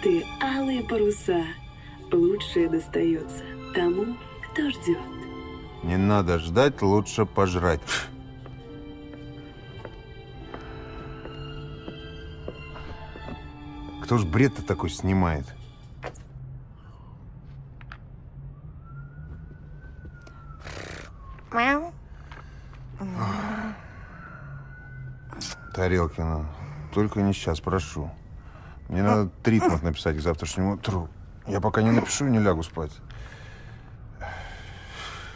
Конфеты «Алые паруса». Лучшее достается тому, кто ждет. Не надо ждать, лучше пожрать. Кто ж бред-то такой снимает? Мяу. Тарелкина, только не сейчас, прошу. Мне надо тритмент написать к завтрашнему утру. Я пока не напишу, не лягу спать.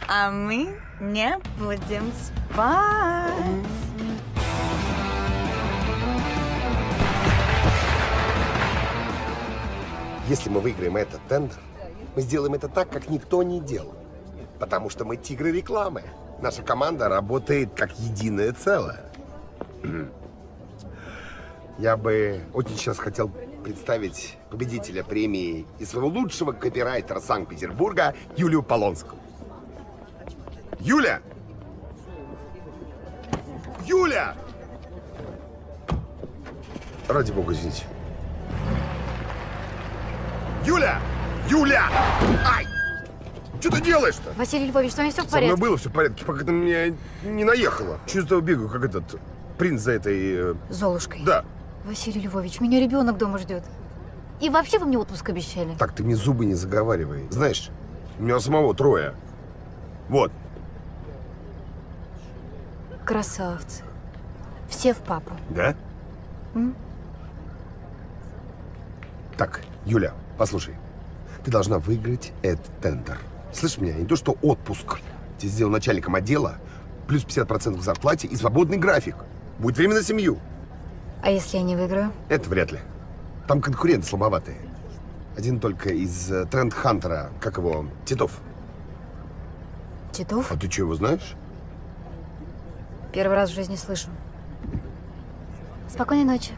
А мы не будем спать. Если мы выиграем этот тендер, мы сделаем это так, как никто не делал. Потому что мы тигры рекламы. Наша команда работает как единое целое. Я бы очень сейчас хотел представить победителя премии и своего лучшего копирайтера Санкт-Петербурга Юлию Полонскую. Юля! Юля! Ради бога, извините. Юля! Юля! Ай! Что ты делаешь-то? Василий Львович, с вами все в Со мной порядке? было все в порядке, пока ты меня не наехала. Чувствую бегаю, как этот принц за этой... э, Золушкой. Да. Василий Львович, меня ребенок дома ждет. И вообще вы мне отпуск обещали. Так, ты мне зубы не заговаривай. Знаешь, у меня самого трое. Вот. Красавцы. Все в папу. Да? М? Так, Юля, послушай. Ты должна выиграть этот тендер. Слышь меня, не то что отпуск. Тебе сделал начальником отдела, плюс 50% к зарплате и свободный график. Будет время на семью. А если я не выиграю? Это вряд ли. Там конкуренты слабоватые. Один только из э, тренд-хантера, как его, Титов. Титов? А ты что, его знаешь? Первый раз в жизни слышу. Спокойной ночи.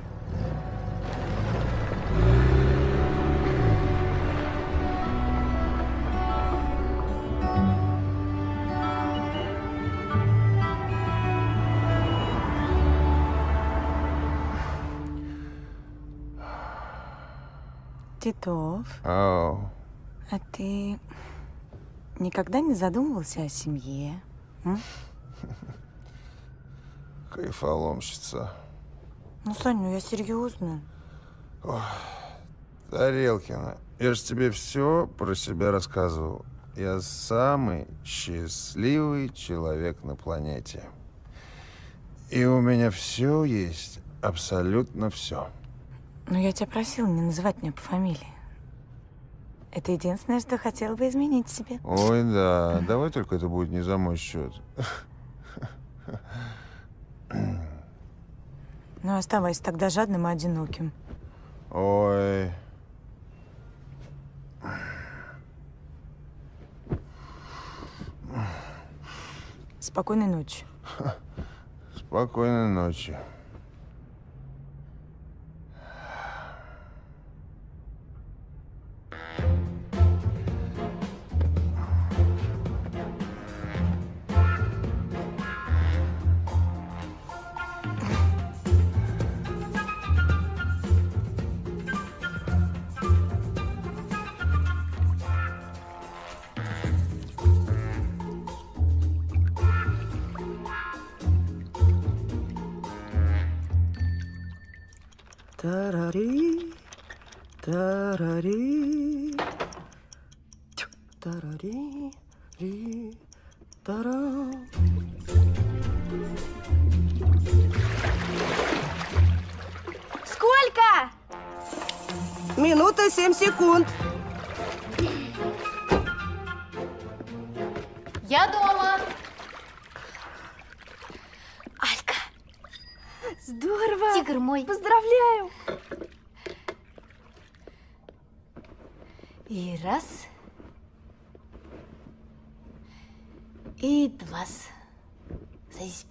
Титов, Ау. а ты никогда не задумывался о семье? м? Кайфоломщица. Ну, Саня, я серьезно. Тарелкина, я же тебе все про себя рассказывал. Я самый счастливый человек на планете. И у меня все есть, абсолютно все. Но я тебя просила не называть меня по фамилии. Это единственное, что хотела бы изменить себе. Ой, да, давай только это будет не за мой счет. Ну, оставайся тогда жадным и одиноким. Ой. Спокойной ночи. Спокойной ночи. Тарари, тарари, тю, тарари, ри, тара. Сколько? Минута семь секунд. Я дома. Алька. Здорово. Тигр мой. Поздравляю. И раз. И два. Садись.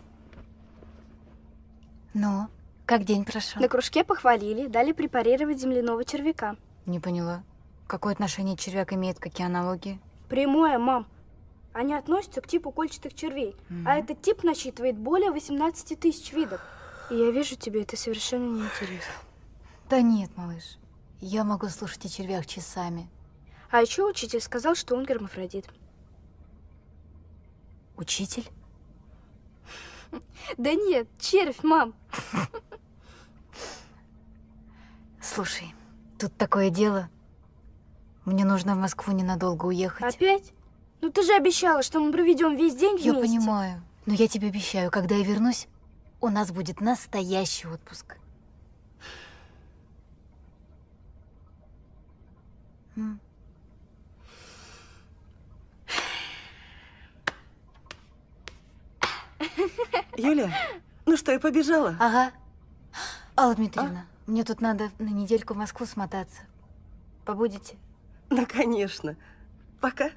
Ну, как день прошел? На кружке похвалили, дали препарировать земляного червяка. Не поняла. Какое отношение червяк имеет, какие аналогии? Прямое, мам. Они относятся к типу кольчатых червей. А этот тип насчитывает более 18 тысяч видов. И я вижу, тебе это совершенно неинтересно. Да нет, малыш. Я могу слушать о червях часами. А еще учитель сказал, что он гермафродит. Учитель? Да нет, червь, мам. Слушай, тут такое дело. Мне нужно в Москву ненадолго уехать. Опять? Ну ты же обещала, что мы проведем весь день Я вместе. понимаю. Но я тебе обещаю, когда я вернусь, у нас будет настоящий отпуск. М. Юля, ну что, я побежала? Ага. Алла Дмитриевна, мне тут надо на недельку в Москву смотаться. Побудете? Ну, конечно. Пока.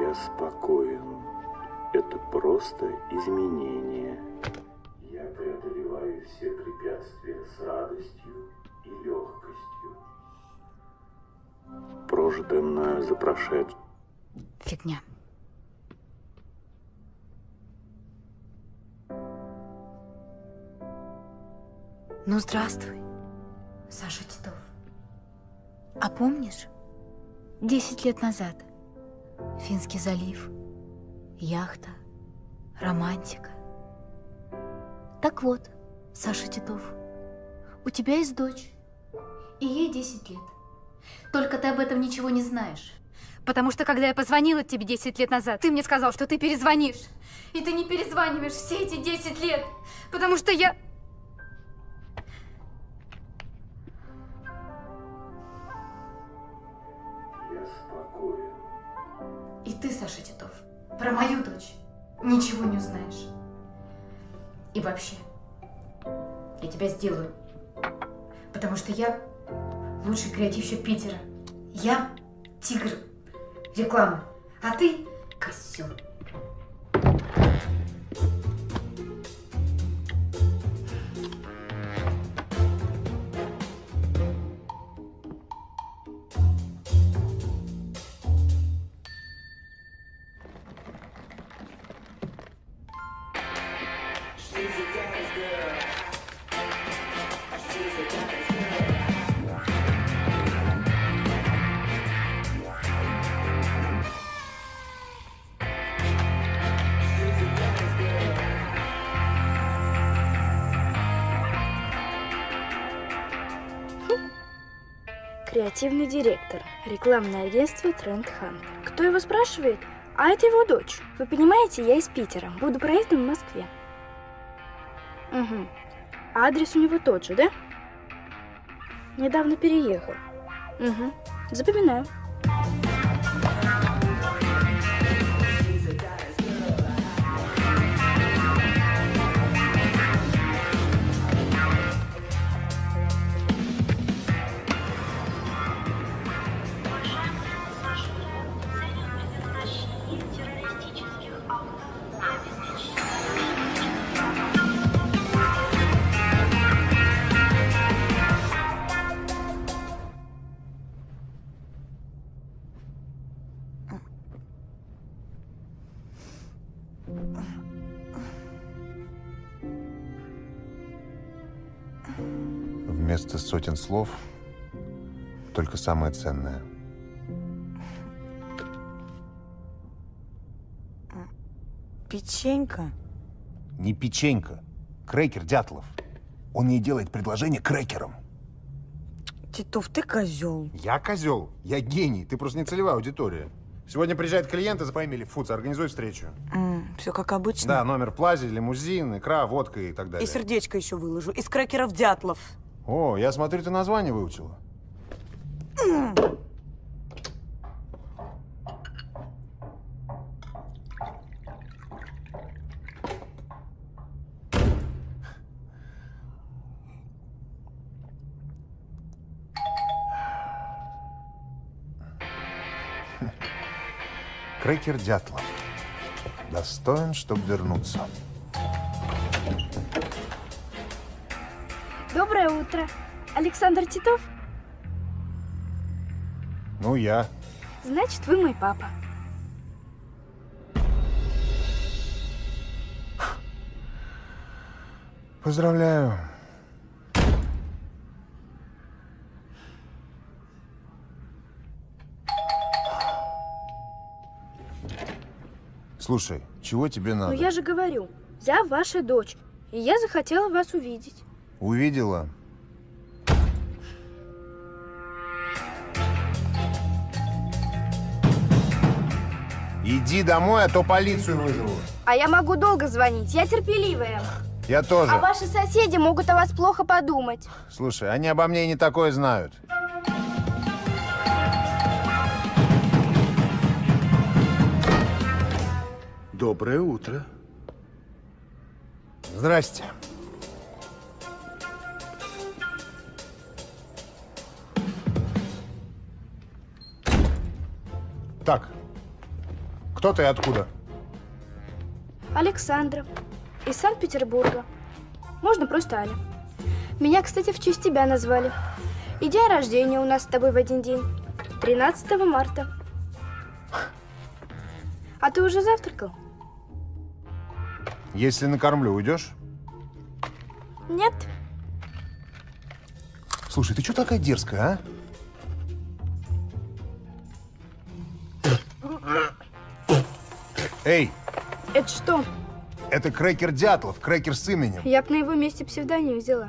Я спокоен. Это просто изменение. Я преодолеваю все препятствия с радостью и легкостью. Прожитое мною за прошедшее. Фигня. Ну, здравствуй, Саша Титов. А помнишь, 10 лет назад Финский залив, яхта, романтика. Так вот, Саша Титов, у тебя есть дочь, и ей 10 лет. Только ты об этом ничего не знаешь. Потому что, когда я позвонила тебе 10 лет назад, ты мне сказал, что ты перезвонишь. И ты не перезваниваешь все эти 10 лет. Потому что я... И ты, Саша Титов, про мою дочь ничего не узнаешь. И вообще, я тебя сделаю. Потому что я лучший креативщик Питера. Я тигр рекламы. А ты козел. Рекламное агентство Тренд Хант. Кто его спрашивает? А это его дочь. Вы понимаете, я из Питера. Буду проездом в Москве. Угу. А адрес у него тот же, да? Недавно переехал. Угу. Запоминаю. Слов только самое ценное. Печенька. Не печенька. Крекер Дятлов. Он ей делает предложение крекером. Титов, ты козел. Я козел. Я гений. Ты просто не целевая аудитория. Сегодня приезжает клиент из фамилии Фуц. Организуй встречу. все как обычно. Да, номер в плазе, лимузин, икра, водка и так И далее. сердечко еще выложу. Из крекеров Дятлов. О, я смотрю, ты название выучила. Крекер Дятлов. Достоин, чтобы вернуться. Доброе утро. Александр Титов? Ну, я. Значит, вы мой папа. Поздравляю. Слушай, чего тебе ну, надо? Ну, я же говорю, я ваша дочь, и я захотела вас увидеть. Увидела? Иди домой, а то полицию вызову. А я могу долго звонить, я терпеливая. Я тоже. А ваши соседи могут о вас плохо подумать. Слушай, они обо мне и не такое знают. Доброе утро. Здрасте. Так, кто ты и откуда? Александра. Из Санкт-Петербурга. Можно просто Аля. Меня, кстати, в честь тебя назвали. И день рождения у нас с тобой в один день. 13 марта. А ты уже завтракал? Если накормлю, уйдешь? Нет. Слушай, ты что такая дерзкая, а? Эй, Это что? это крекер Дятлов, крекер с именем. Я бы на его месте псевдоним взяла.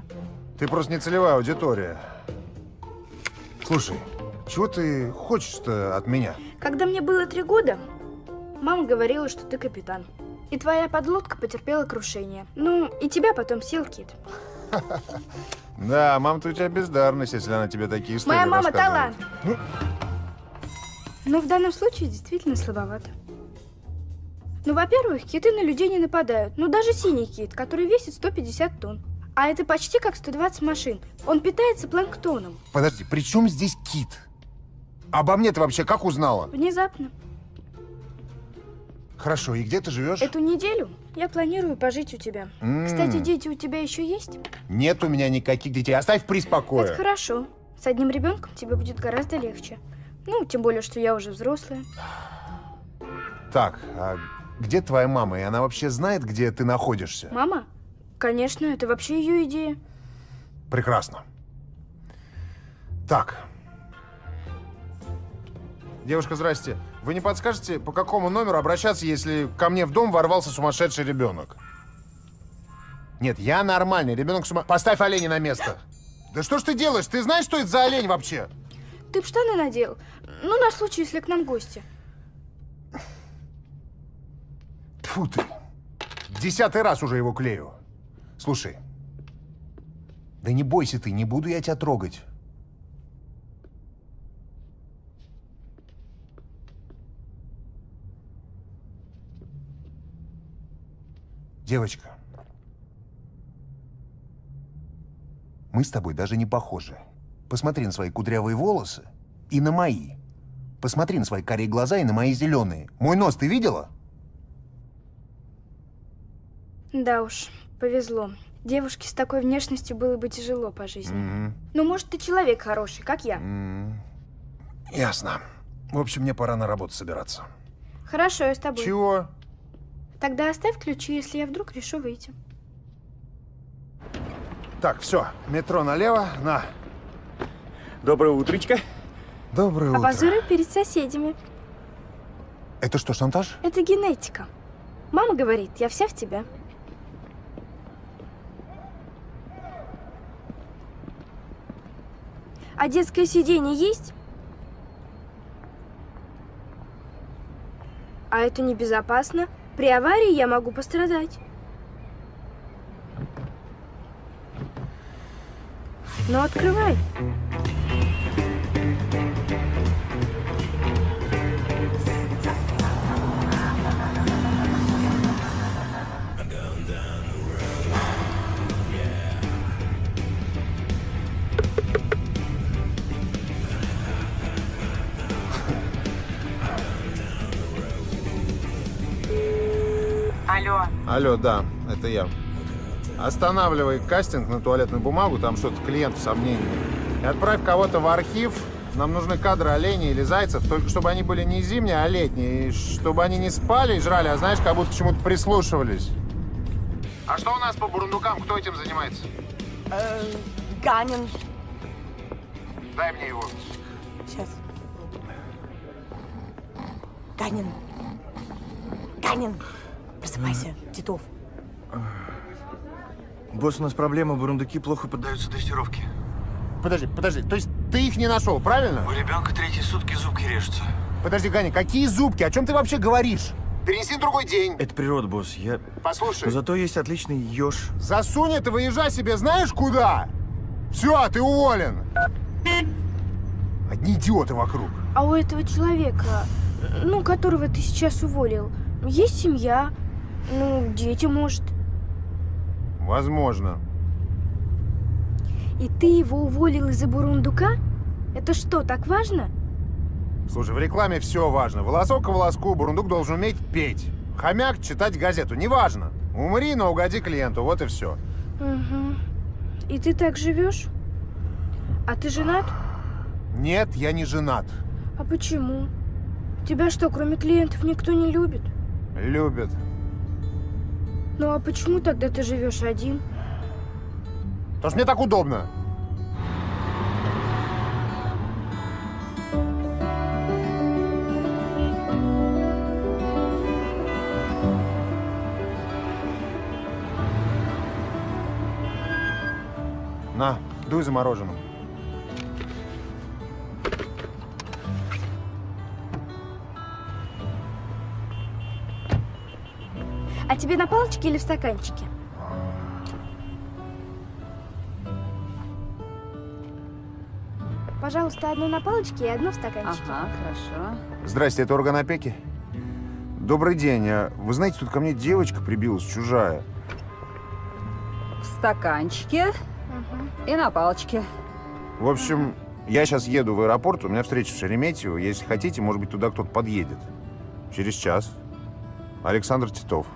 Ты просто не целевая аудитория. Слушай, чего ты хочешь-то от меня? Когда мне было три года, мама говорила, что ты капитан. И твоя подлодка потерпела крушение. Ну, и тебя потом съел кит. Да, мама-то у тебя бездарность, если она тебе такие истории Моя мама талант. Но в данном случае действительно слабовато. Ну, во-первых, киты на людей не нападают. Ну, даже синий кит, который весит 150 тонн. А это почти как 120 машин. Он питается планктоном. Подожди, при чем здесь кит? Обо мне ты вообще как узнала? Внезапно. Хорошо, и где ты живешь? Эту неделю я планирую пожить у тебя. М. Кстати, дети у тебя еще есть? Нет у меня никаких детей. Оставь приз Это покоя. хорошо. С одним ребенком тебе будет гораздо легче. Ну, тем более, что я уже взрослая. Так, а где твоя мама? И она вообще знает, где ты находишься? Мама? Конечно, это вообще ее идея. Прекрасно. Так. Девушка, здрасте. Вы не подскажете, по какому номеру обращаться, если ко мне в дом ворвался сумасшедший ребенок? Нет, я нормальный. Ребенок сума... Поставь оленя на место. Да что ж ты делаешь? Ты знаешь, что это за олень вообще? Ты б штаны надел? Ну, на случай, если к нам гости. Тьфу ты. Десятый раз уже его клею. Слушай. Да не бойся ты, не буду я тебя трогать. Девочка. Мы с тобой даже не похожи. Посмотри на свои кудрявые волосы и на мои. Посмотри на свои карие глаза и на мои зеленые. Мой нос ты видела? Да уж, повезло. Девушке с такой внешностью было бы тяжело по жизни. Мгм. Ну, может, ты человек хороший, как я. М, Ясно. В общем, мне пора на работу собираться. Хорошо, я с тобой. Чего? Тогда оставь ключи, если я вдруг решу выйти. Так, все, метро налево, на. Доброе утречко. Доброе утро. Обозоры перед соседями. Это что, шантаж? Это генетика. Мама говорит, я вся в тебя. А детское сиденье есть? А это небезопасно. При аварии я могу пострадать. Ну, открывай. Алло. Да, это я. Останавливай кастинг на туалетную бумагу, там что-то клиент в сомнении. И отправь кого-то в архив. Нам нужны кадры оленей или зайцев, только чтобы они были не зимние, а летние. И чтобы они не спали и жрали, а знаешь, как будто к чему-то прислушивались. А что у нас по бурундукам? Кто этим занимается? Э, Ганин. Дай мне его. Сейчас. Ганин. Ганин, просыпайся, Титов. Босс, у нас проблема, бурундуки плохо поддаются дрессировке. Подожди, подожди, то есть ты их не нашел, правильно? У ребенка третьи сутки зубки режутся. Подожди, Ганя, какие зубки? О чем ты вообще говоришь? Перенеси в другой день. Это природа, босс. Я... Послушай, Но зато есть отличный еж. засунь это, выезжай себе знаешь куда? Все, ты уволен. Одни идиоты вокруг. А у этого человека, ну, которого ты сейчас уволил, есть семья, ну, дети, может. Возможно. И ты его уволил из-за бурундука? Это что, так важно? Слушай, в рекламе все важно. Волосок к волоску, бурундук должен уметь петь. Хомяк читать газету, неважно. Умри, но угоди клиенту, вот и все. Угу. И ты так живешь? А ты женат? Нет, я не женат. А почему? Тебя что, кроме клиентов никто не любит? Любят. Ну а почему тогда ты живешь один? Потому что мне так удобно. На, дуй за А тебе на палочке или в стаканчике? Пожалуйста, одно на палочке и одно в стаканчике. Ага, хорошо. Здрасте, это орган опеки? Добрый день. а Вы знаете, тут ко мне девочка прибилась, чужая. В стаканчике и на палочке. В общем, я сейчас еду в аэропорт, у меня встреча в Шереметьево. Если хотите, может быть, туда кто-то подъедет. Через час. Александр Титов.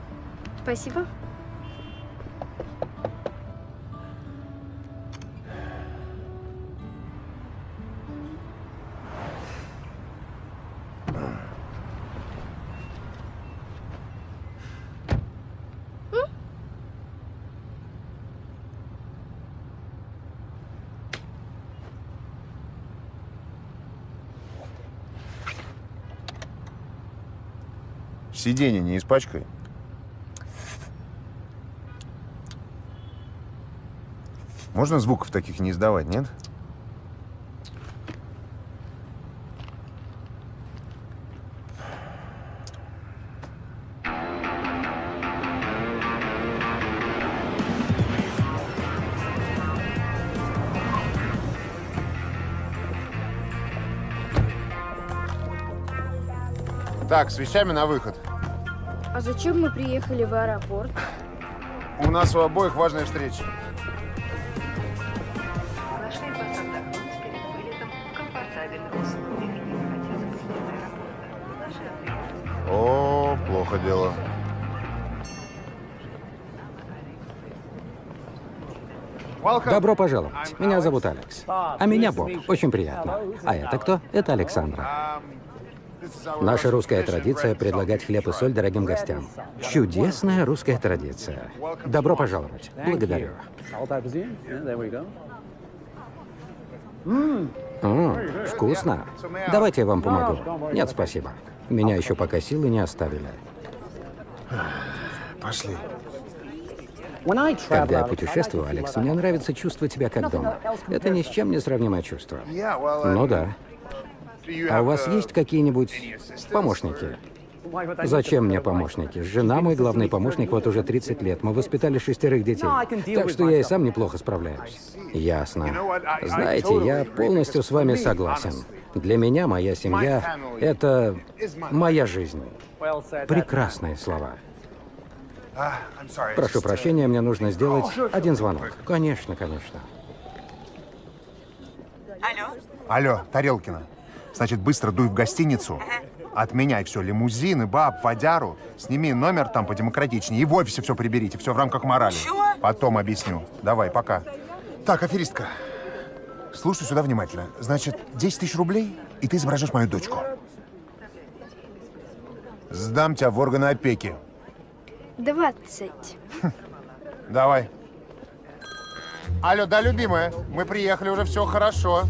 Спасибо. Сиденье не испачкай. Можно звуков таких не издавать, нет? Так, с вещами на выход. А зачем мы приехали в аэропорт? У нас у обоих важная встреча. О, плохо дело. Добро пожаловать. Меня зовут Алекс. А меня Боб. Очень приятно. А это кто? Это Александра. Наша русская традиция – предлагать хлеб и соль дорогим гостям. Чудесная русская традиция. Добро пожаловать. Благодарю. М, вкусно. Давайте я вам помогу. Нет, спасибо. Меня еще пока силы не оставили. Пошли. Когда я путешествую, Алекс, мне нравится чувствовать себя как дома. Это ни с чем не сравнимое чувство. Ну да. А у вас есть какие-нибудь помощники? Зачем мне помощники? Жена мой главный помощник вот уже 30 лет. Мы воспитали шестерых детей. Так что я и сам неплохо справляюсь. Ясно. Знаете, я полностью с вами согласен. Для меня моя семья — это моя жизнь. Прекрасные слова. Прошу прощения, мне нужно сделать один звонок. Конечно, конечно. Алло? Алло, Тарелкина. Значит, быстро дуй в гостиницу. Отменяй все, лимузины, баб, водяру. Сними номер там подемократичнее. И в офисе все приберите, все в рамках морали. Чего? Потом объясню. Давай, пока. Так, аферистка, слушай сюда внимательно. Значит, 10 тысяч рублей, и ты изображаешь мою дочку. Сдам тебя в органы опеки. 20. Давай. Алло, да, любимая, мы приехали, уже все хорошо.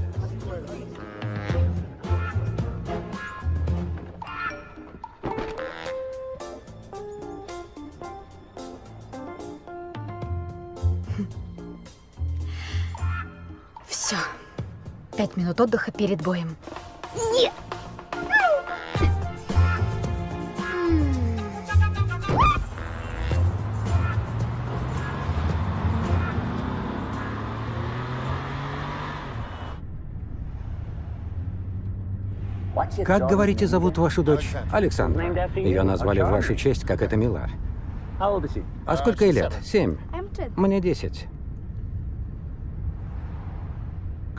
Все. Пять минут отдыха перед боем. Как, говорите, зовут вашу дочь? Александра. Ее назвали в вашу честь, как это мила. А сколько ей лет? Семь. Мне десять.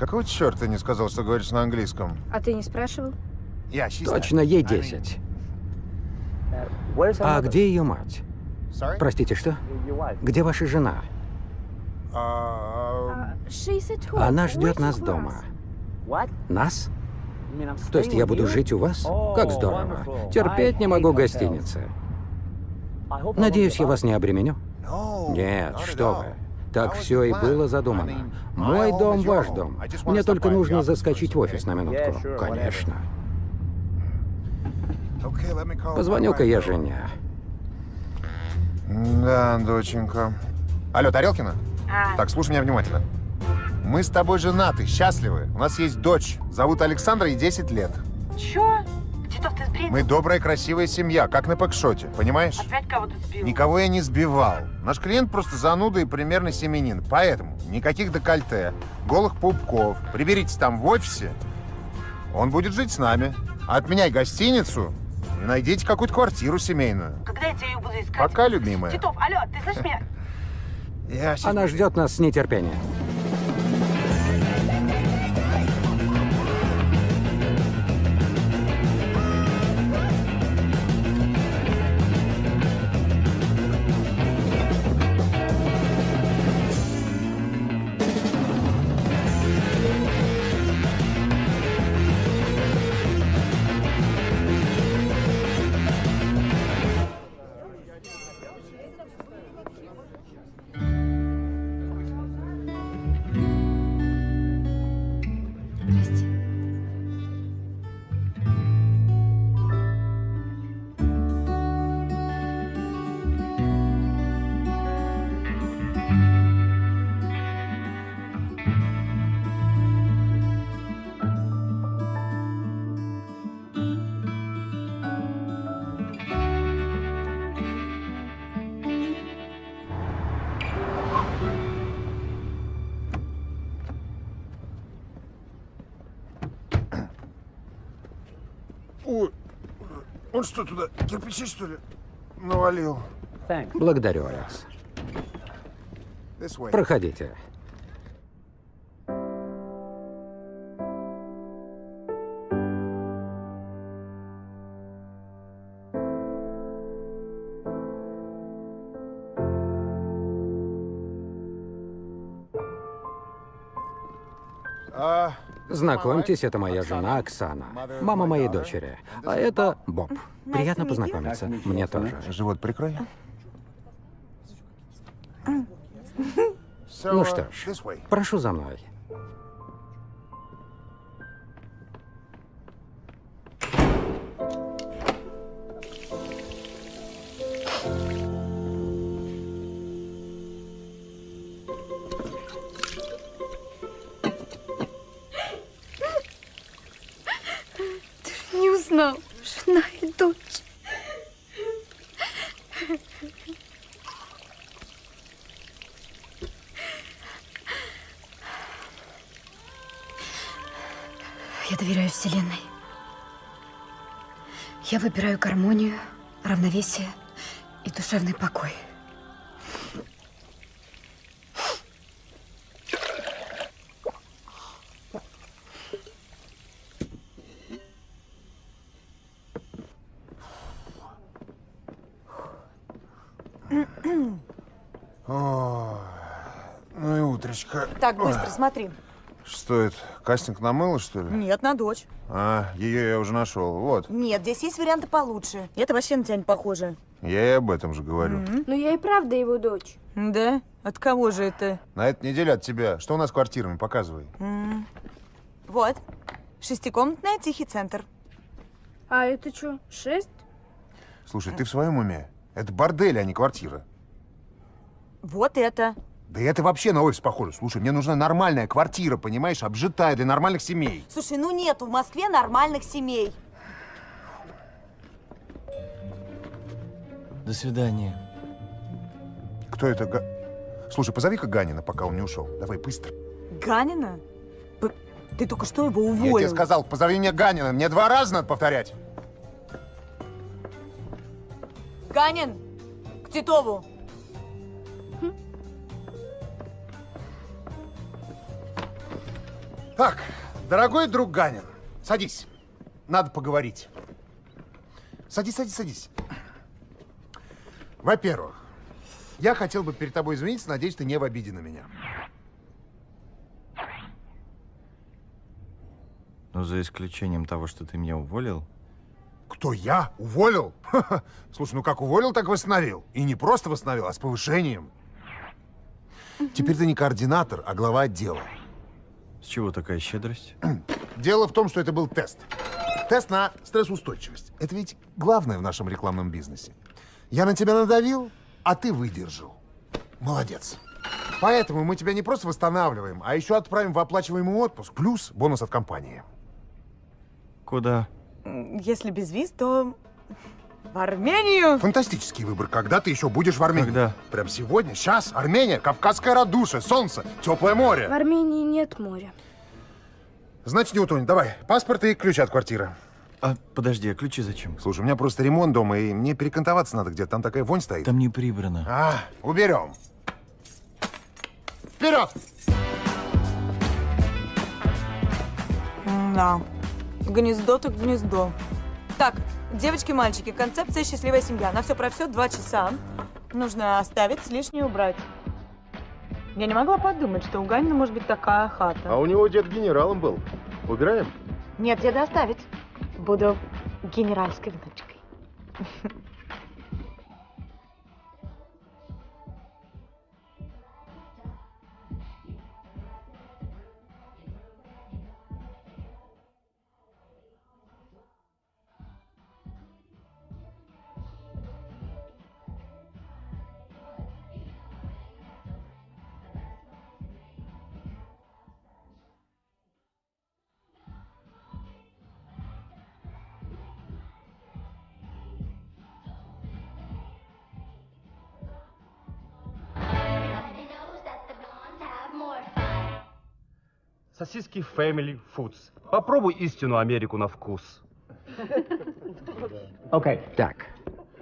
Какого черта ты не сказал, что говоришь на английском? А ты не спрашивал? Точно, ей десять. А где ее мать? Простите, что? Где ваша жена? А, home. Она ждет нас дома. Нас? То есть я буду жить у вас? Как здорово. Терпеть не могу гостиницы. Надеюсь, я вас не обременю? Нет, что вы. Так все и было задумано. Мой дом, ваш дом. Мне только нужно заскочить в офис на минутку. Конечно. Позвоню-ка я жене. Да, доченька. Алло, Тарелкина? Так, слушай меня внимательно. Мы с тобой женаты, счастливы. У нас есть дочь. Зовут Александра, ей 10 лет. Чё? Титов, ты сбрил? Мы добрая, красивая семья, как на пэкшоте, понимаешь? Опять кого-то сбил? Никого я не сбивал. Наш клиент просто зануда и примерно семенин. Поэтому никаких декольте, голых пупков. Приберитесь там в офисе. Он будет жить с нами. Отменяй гостиницу и найдите какую-то квартиру семейную. Когда я тебя буду искать? Пока, любимая. Титов, алло, ты слышишь меня? Она ждет нас с нетерпением. Он что туда, кирпичи, что ли, навалил? Благодарю, way. Проходите. А, Знакомьтесь, это моя жена Оксана, мама моей дочери. А это Боб. Приятно познакомиться. Мне тоже. живот прикрой. Ну что ж, прошу за мной. Я выбираю гармонию, равновесие и душевный покой. Ой, ну и утречка. Так, быстро, Ой, смотри. Что это, кастинг на мыло, что ли? Нет, на дочь. А, ее я уже нашел. Вот, Нет, здесь есть варианты получше. Это вообще на тебя не похоже. я и об этом же говорю. Ну я и правда его дочь. Да? От кого же это? На этой неделе от тебя. Что у нас с квартирами? Показывай. М. Вот. Шестикомнатная, тихий центр. А это что, шесть? Слушай, ты в своем уме? Это бордель, а не квартира. Вот это. Да это вообще на офис похоже. Слушай, мне нужна нормальная квартира, понимаешь, обжитая для нормальных семей. Слушай, ну нету в Москве нормальных семей. До свидания. Кто это? Га... Слушай, позови-ка Ганина, пока он не ушел. Давай быстро. Ганина? П- Ты только что его Я уволил. тебе сказал, позови мне Ганина. Мне два раза надо повторять. Ганин, к Титову. Так, дорогой друг Ганин, садись. Надо поговорить. Садись, садись, садись. Во-первых, я хотел бы перед тобой извиниться, надеюсь, ты не в обиде на меня. Ну, за исключением того, что ты меня уволил. Кто, я? Уволил? Слушай, ну как уволил, так восстановил. И не просто восстановил, а с повышением. Теперь ты не координатор, а глава отдела. С чего такая щедрость? Дело в том, что это был тест. Тест на стрессоустойчивость. Это ведь главное в нашем рекламном бизнесе. Я на тебя надавил, а ты выдержал. Молодец. Поэтому мы тебя не просто восстанавливаем, а еще отправим в оплачиваемый отпуск, плюс бонус от компании. Куда? Если без виз, то в Армению. Фантастический выбор. Когда ты еще будешь в Армении? Когда? Прям сегодня? Сейчас? Армения, Кавказская радуша, солнце, теплое В море. Армении нет моря. Значит, не утонь. Давай, паспорт и ключ от квартиры. А, подожди, а ключи зачем? Слушай, у меня просто ремонт дома, и мне перекантоваться надо где-то. Там такая вонь стоит. Там не прибрано. А, уберем. Вперед! Да. Гнездо так гнездо. Так, девочки, мальчики, концепция «Счастливая семья». На все про все два часа. Нужно оставить, лишнее убрать. Я не могла подумать, что у Ганина может быть такая хата. А у него дед генералом был. Убираем? Нет, деда оставить. Буду генеральской внучкой. Сосиски Family Foods. Попробуй истинную Америку на вкус. Так.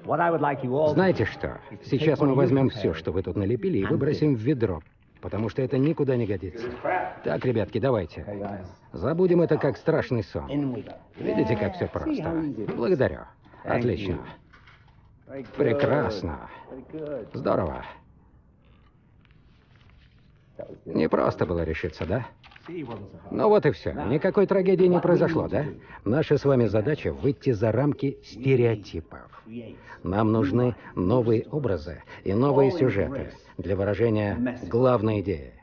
Знаете что? Сейчас мы возьмем все, что вы тут налепили, и выбросим в ведро. Потому что это никуда не годится. Так, ребятки, давайте. Забудем это как страшный сон. Видите, как все просто? Благодарю. Отлично. Прекрасно. Здорово. Не просто было решиться, да? Ну вот и все. Никакой трагедии не произошло, да? Наша с вами задача выйти за рамки стереотипов. Нам нужны новые образы и новые сюжеты для выражения главной идеи.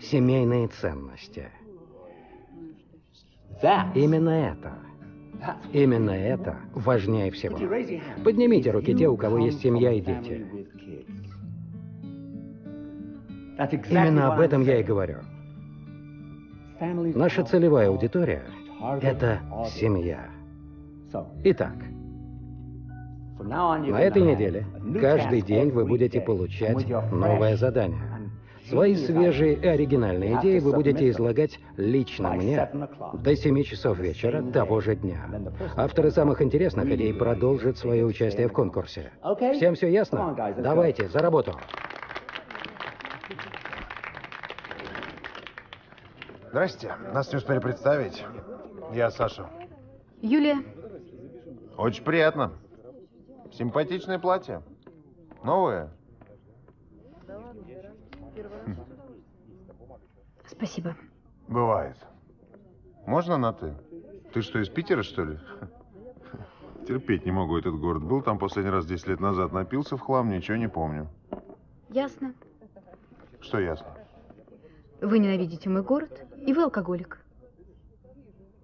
Семейные ценности. Именно это. Именно это важнее всего. Поднимите руки те, у кого есть семья и дети. Именно об этом я и говорю. Наша целевая аудитория – это семья. Итак, на этой неделе каждый день вы будете получать новое задание. Свои свежие и оригинальные идеи вы будете излагать лично мне до 7 часов вечера того же дня. Авторы самых интересных идей продолжат свое участие в конкурсе. Всем все ясно? Давайте, за работу. Здрасте. Нас не успели представить. Я Саша. Юлия, Очень приятно. Симпатичное платье. Новое. спасибо. Бывает. Можно на «ты»? Ты что, из Питера, что ли? Терпеть не могу этот город. Был там последний раз 10 лет назад. Напился в хлам, ничего не помню. Ясно. Что ясно? Вы ненавидите мой город, и вы алкоголик.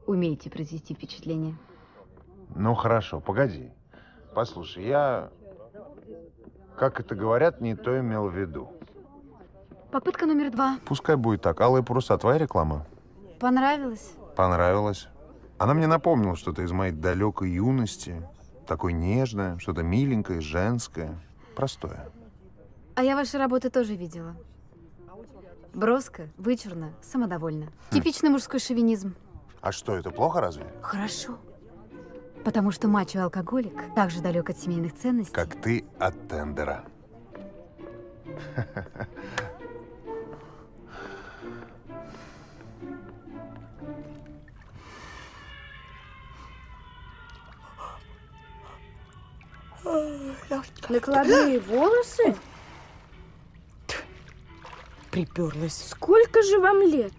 Умеете произвести впечатление. Ну, хорошо, погоди. Послушай, я, как это говорят, не то имел в виду. Попытка номер два. Пускай будет так. Алые паруса, твоя реклама? Понравилось? Понравилось. Она мне напомнила что-то из моей далекой юности. Такое нежное, что-то миленькое, женское, простое. А я ваши работы тоже видела. Броско, вычурно, самодовольно. Типичный мужской шовинизм. А что, это плохо разве? Хорошо. Потому что мачо-алкоголик так же далек от семейных ценностей. Как ты от тендера. Накладные волосы? Приперлась. Сколько же вам лет?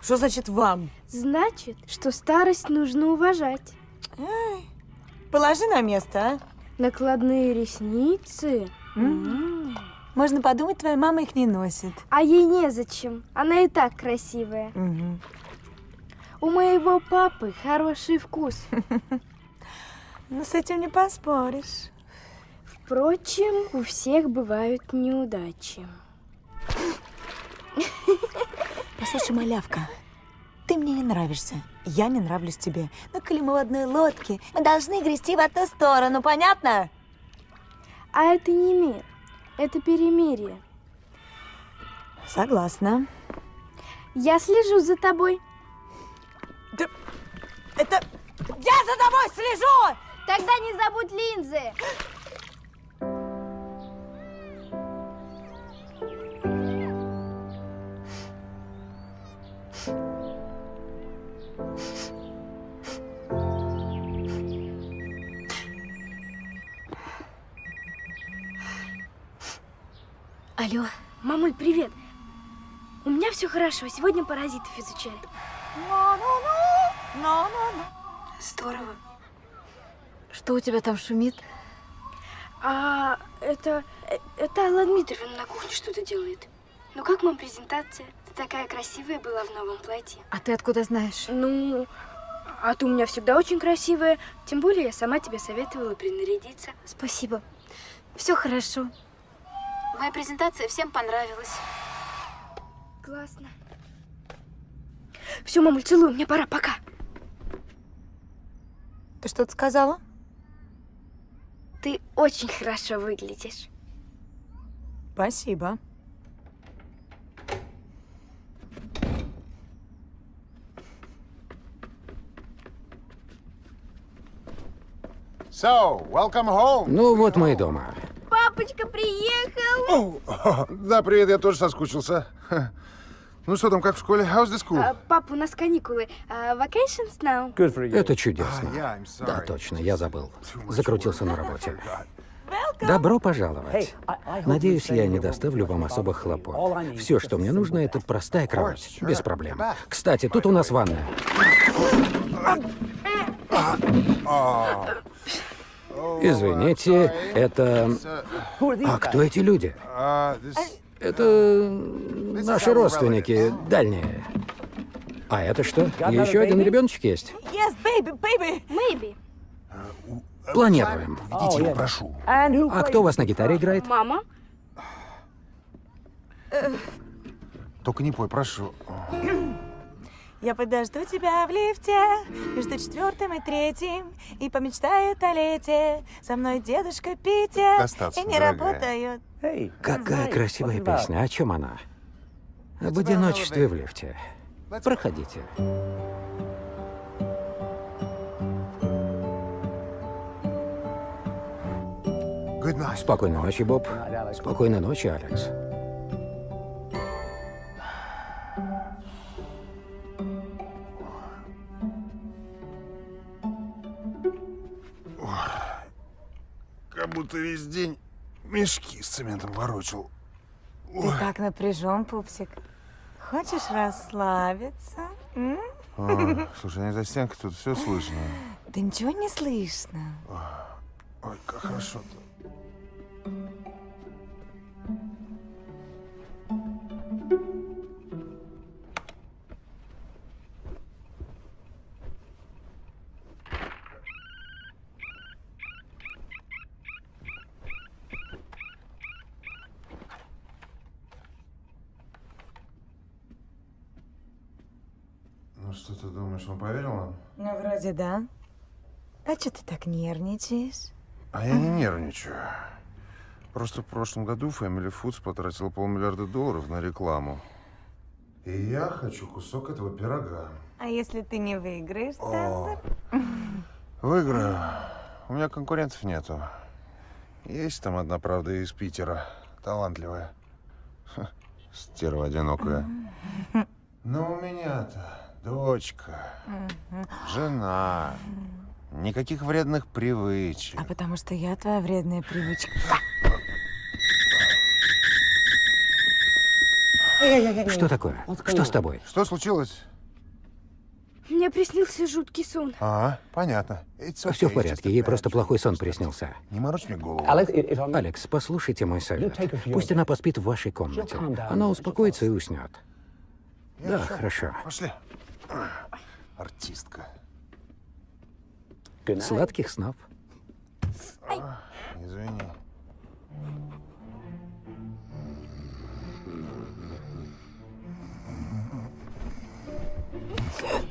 Что значит вам? Значит, что старость нужно уважать. Ай, положи на место, а? Накладные ресницы. М. Можно подумать, твоя мама их не носит. А ей незачем. Она и так красивая. Мгм. У моего папы хороший вкус. Ну, с этим не поспоришь. Впрочем, у всех бывают неудачи. Послушай, малявка, ты мне не нравишься. Я не нравлюсь тебе. Но коли мы в одной лодке, мы должны грести в одну сторону, понятно? А это не мир, это перемирие. Согласна. Я слежу за тобой. Это... Я за тобой слежу! Тогда не забудь линзы. Алло. Мамуль, привет. У меня все хорошо. Сегодня паразитов изучали. Здорово. Что у тебя там шумит? А это... э, Это Алла Дмитриевна на кухне что-то делает. Ну как вам презентация? Такая красивая была в новом платье. А ты откуда знаешь? Ну, а ты у меня всегда очень красивая. Тем более я сама тебе советовала принарядиться. Спасибо. Все хорошо. Моя презентация всем понравилась. Классно. Все, мамуль, целую, мне пора, пока. Ты что-то сказала? Ты очень хорошо выглядишь. Спасибо. Ну, вот мы и дома. Папочка приехал. Да, привет, я тоже соскучился. Ну что там, как в школе? How's the school? А, папа, у нас каникулы. А, vacations now. Это чудесно. yeah, I'm sorry. Да, точно, я забыл. Закрутился на работе. Добро пожаловать. Надеюсь, я не доставлю вам особых хлопот. Все, что мне нужно, это простая кровать. Без проблем. Кстати, тут у нас ванная. Извините, это... А кто эти люди? Это наши родственники, дальние. А это что? Еще один ребеночек есть? Yes, baby, baby. Maybe. Планируем. Идите, прошу. А кто у вас на гитаре играет? Мама? Только не пой, прошу. Я подожду тебя в лифте между четвертым и третьим и помечтает о лете. Со мной дедушка Питер Достаточно, и не дорогая. работают. Какая красивая песня. О чем она? Об одиночестве в лифте. Проходите. Спокойной ночи, Боб. Спокойной ночи, Алекс. Как будто весь день мешки с цементом ворочал. Ты так напряжен, пупсик. Хочешь расслабиться? М? А, слушай, они за стенкой тут все слышно. Да ничего не слышно. Ой, как хорошо-то. Что ты думаешь, он поверил нам? Ну, вроде да. А что ты так нервничаешь? А я не нервничаю. Просто в прошлом году Family Foods потратила полмиллиарда долларов на рекламу. И я хочу кусок этого пирога. А если ты не выиграешь, О. тендер? Выиграю. У меня конкурентов нету. Есть там одна, правда, из Питера. Талантливая. Стерва одинокая. Но у меня-то дочка, жена. Никаких вредных привычек. А потому что я твоя вредная привычка. Что такое? Что с тобой? Что случилось? Мне приснился жуткий сон. А, понятно. Все в порядке, ей просто плохой сон приснился. Не морочь мне голову. Алекс, послушайте мой совет. Пусть она поспит в вашей комнате. Она успокоится и уснет. Да, хорошо. Пошли. Артистка. Сладких снов. Извини. А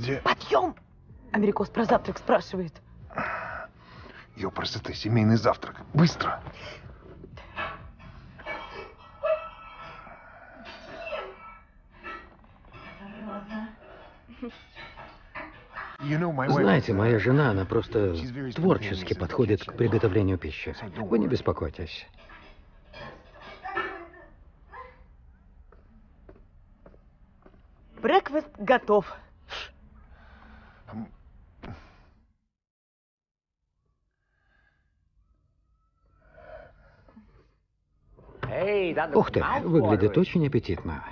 где? Подъем! Америкос про завтрак спрашивает. Ёпрст, это семейный завтрак. Быстро! Знаете, моя жена, она просто творчески подходит к приготовлению пищи. Вы не беспокойтесь. Брекфаст готов. Ух ты, выглядит очень аппетитно.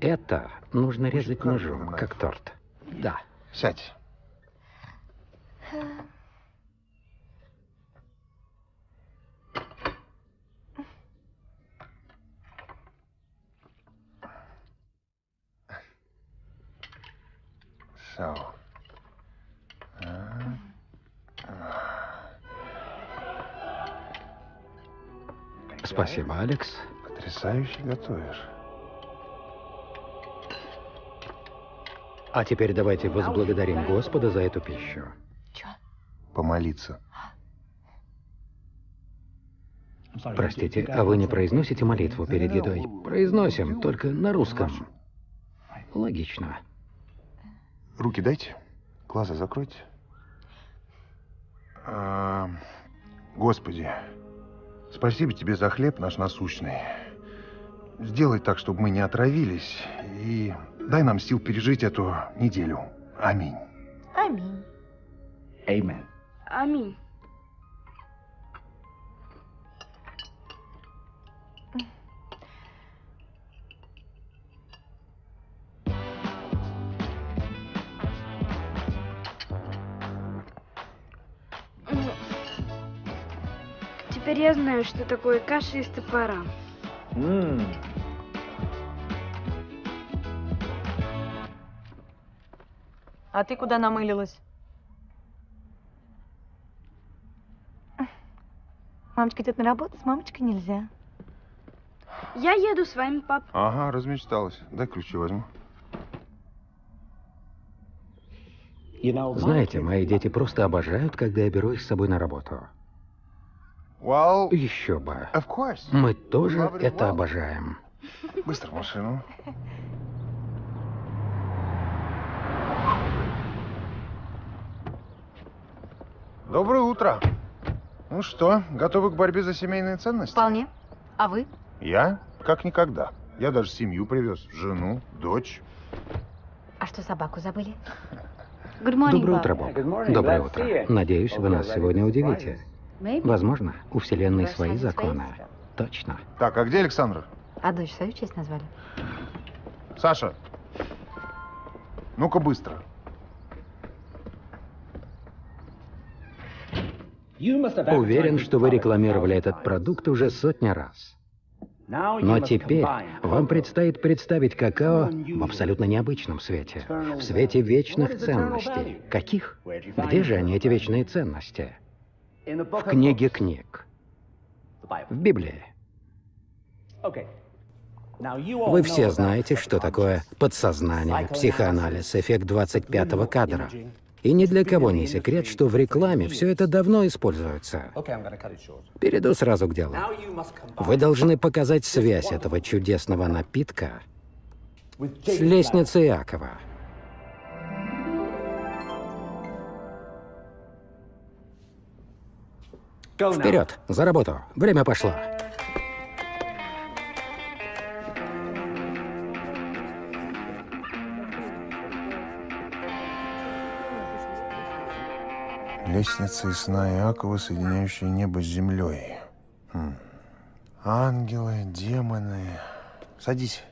Это нужно резать ножом, как торт. Да. Сядь. So. А. Спасибо, Алекс. Потрясающе готовишь. А теперь давайте возблагодарим Господа за эту пищу. Помолиться. Простите, а вы не произносите молитву перед едой? Произносим, только на русском. Логично. Руки дайте. Глаза закройте. А, Господи, спасибо тебе за хлеб наш насущный. Сделай так, чтобы мы не отравились. И дай нам сил пережить эту неделю. Аминь. Аминь. Amen. Аминь. Теперь я знаю, что такое каша из топора. А ты куда намылилась? Мамочка идет на работу, с мамочкой нельзя. Я еду с вами, пап. Ага, размечталась. Дай ключи возьму. Знаете, мои дети просто обожают, когда я беру их с собой на работу. Еще бы. Мы тоже это обожаем. Быстро в машину. Доброе утро. Ну что, готовы к борьбе за семейные ценности? Вполне. А вы? Я? Как никогда. Я даже семью привез. Жену, дочь. А что, собаку забыли? Доброе утро, Боб. Доброе утро. Надеюсь, вы нас сегодня удивите. Возможно, у Вселенной свои законы. Точно. Так, а где Александр? А дочь свою честь назвали? Саша, ну-ка быстро. Уверен, что вы рекламировали этот продукт уже сотни раз. Но теперь вам предстоит представить какао в абсолютно необычном свете. В свете вечных ценностей. Каких? Где же они, эти вечные ценности? В книге книг. В Библии. Вы все знаете, что такое подсознание, психоанализ, эффект 25-го кадра. И ни для кого не секрет, что в рекламе все это давно используется. Перейду сразу к делу. Вы должны показать связь этого чудесного напитка с лестницей Иакова. Вперед, за работу. Время пошло. Лестница из сна Иакова, соединяющая небо с землей. Хм. Ангелы, демоны. Садись.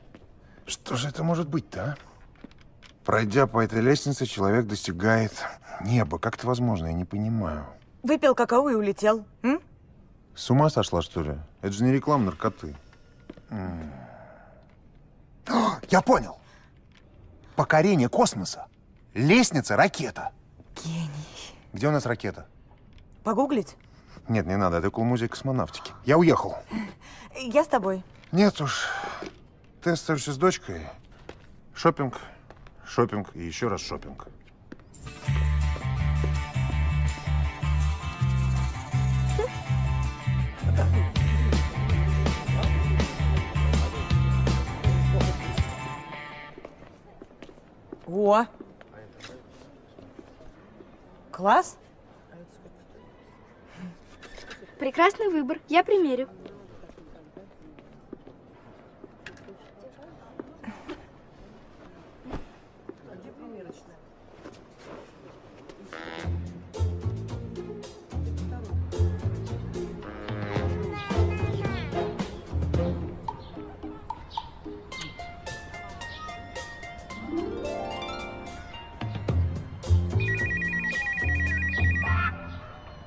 Что же это может быть-то, а? Пройдя по этой лестнице, человек достигает неба. Как это возможно? Я не понимаю. Выпил какао и улетел. М? С ума сошла, что ли? Это же не реклама наркоты. М. О, Я понял. Покорение космоса. Лестница, ракета. Гений. Где у нас ракета? Погуглить? Нет, не надо, это около музея космонавтики. Я уехал. Я с тобой. Нет уж. Ты остаешься с дочкой. Шопинг, шопинг и еще раз шопинг. О! Класс? Прекрасный выбор. Я примерю.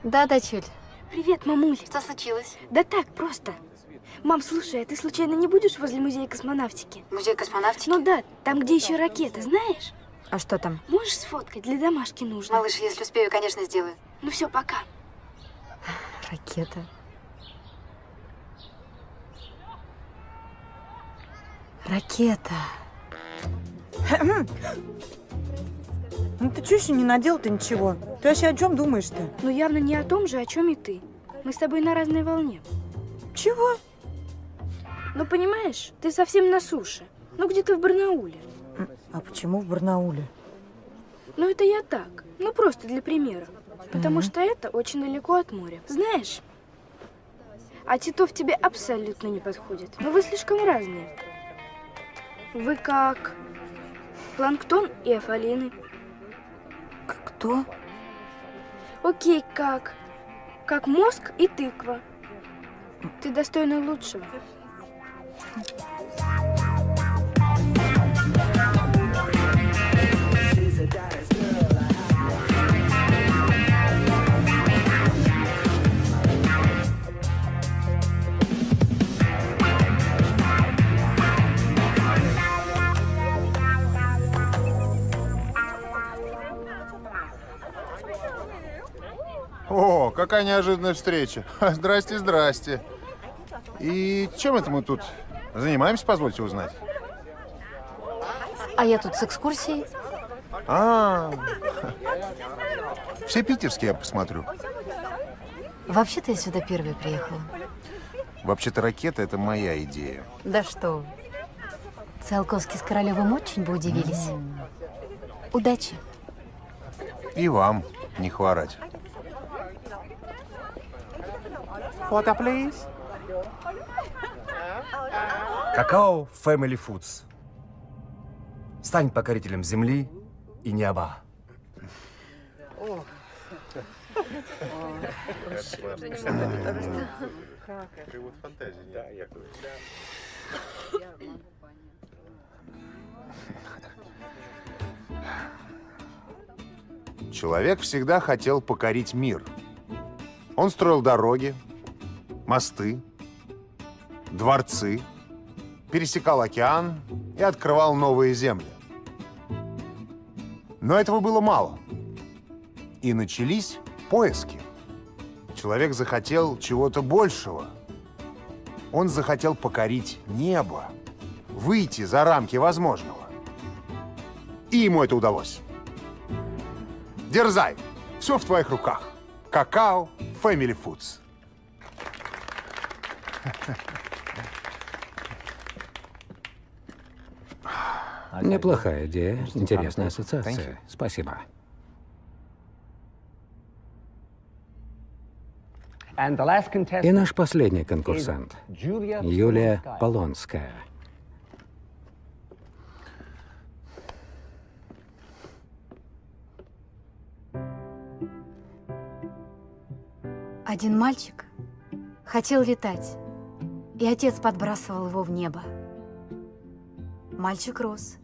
Да, дочуль. Привет, мамуль. Что случилось? Да так, просто. Мам, слушай, а ты случайно не будешь возле музея космонавтики? Музей космонавтики? Ну да, там, где еще ракета, знаешь? А что там? Можешь сфоткать? Для домашки нужно. Малыш, если успею, конечно, сделаю. Ну все, пока. Ракета. Ракета. Ну ты что еще не надел-то ничего? Ты вообще о чем думаешь-то? Ну явно не о том же, о чем и ты. Мы с тобой на разной волне. Чего? Ну понимаешь, ты совсем на суше. Ну где-то в Барнауле. А почему в Барнауле? Ну это я так. Ну просто для примера. Потому Мгм. что это очень далеко от моря. Знаешь, а Титов тебе абсолютно не подходит. Но вы слишком разные. Вы как планктон и афалины. Кто? Окей, как? Как мозг и тыква. Ты достойна лучшего. О, какая неожиданная встреча. Здрасте, здрасте. И чем это мы тут занимаемся, позвольте узнать? А я тут с экскурсией. А, все питерские я посмотрю. Вообще-то я сюда первой приехала. Вообще-то ракета – это моя идея. Да что. Циолковский с Королевым очень бы удивились. Удачи. И вам не хворать. Фото, please. Какао Family Foods. Стань покорителем земли и неба. Привод фантазии. Да, я Человек всегда хотел покорить мир. Он строил дороги, мосты, дворцы, пересекал океан и открывал новые земли. Но этого было мало. И начались поиски. Человек захотел чего-то большего. Он захотел покорить небо, выйти за рамки возможного. И ему это удалось. Дерзай! Все в твоих руках. Какао Family Foods. Неплохая идея, интересная ассоциация. Спасибо. И наш последний конкурсант – Юлия Полонская. Один мальчик хотел летать, и отец подбрасывал его в небо. Мальчик рос,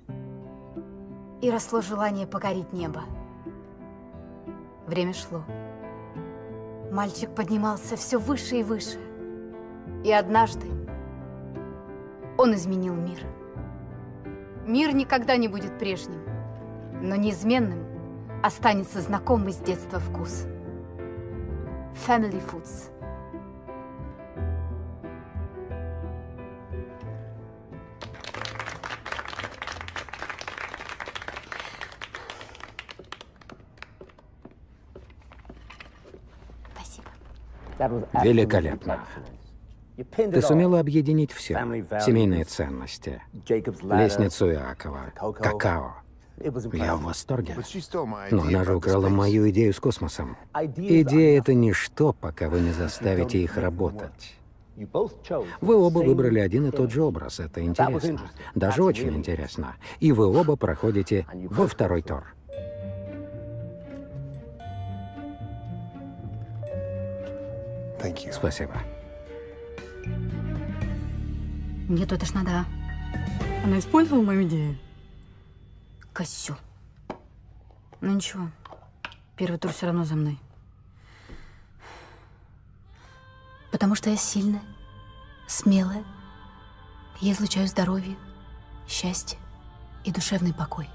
и росло желание покорить небо. Время шло. Мальчик поднимался все выше и выше. И однажды он изменил мир. Мир никогда не будет прежним, но неизменным останется знакомый с детства вкус. Family Foods. Великолепно. Ты сумела объединить все. Семейные ценности, лестницу Иакова, какао. Я в восторге. Но она же украла мою идею с космосом. Идея — это ничто, пока вы не заставите их работать. Вы оба выбрали один и тот же образ. Это интересно. Даже очень интересно. И вы оба проходите во второй тур. Спасибо. Нет, это ж надо. Она использовала мою идею? Косю. Ну ничего, первый тур все равно за мной. Потому что я сильная, смелая. Я излучаю здоровье, счастье и душевный покой.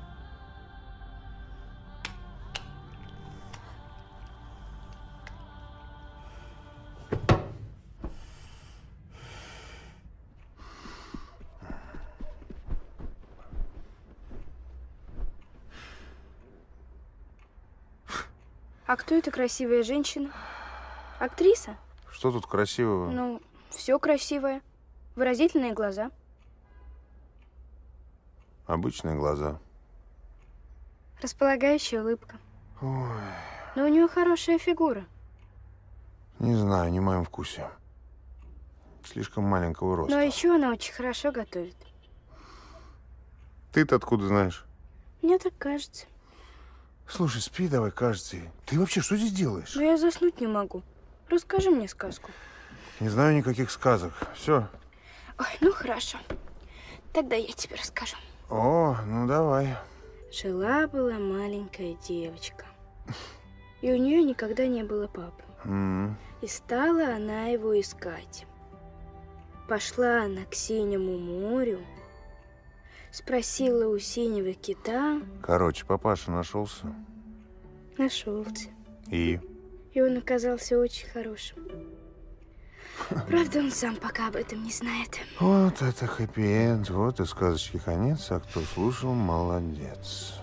Эта красивая женщина? Актриса? Что тут красивого? Ну, все красивое. Выразительные глаза. Обычные глаза. Располагающая улыбка. Ой, Но у нее хорошая фигура. не знаю, не в моем вкусе. Слишком маленького роста. Но еще она очень хорошо готовит. Ты-то откуда знаешь? Мне так кажется. Слушай, спи давай, кажется. Ты вообще что здесь делаешь? Но я заснуть не могу. Расскажи мне сказку. Не знаю никаких сказок. Все. Ой, ну хорошо. Тогда я тебе расскажу. О, ну давай. Жила-была маленькая девочка. И у нее никогда не было папы. М, И стала она его искать. Пошла она к синему морю, спросила у синего кита, Короче, папаша нашелся. нашелся. И? И он оказался очень хорошим. Правда, он сам пока об этом не знает. Вот это хэппи-энд, вот и сказочки конец, а кто слушал, молодец.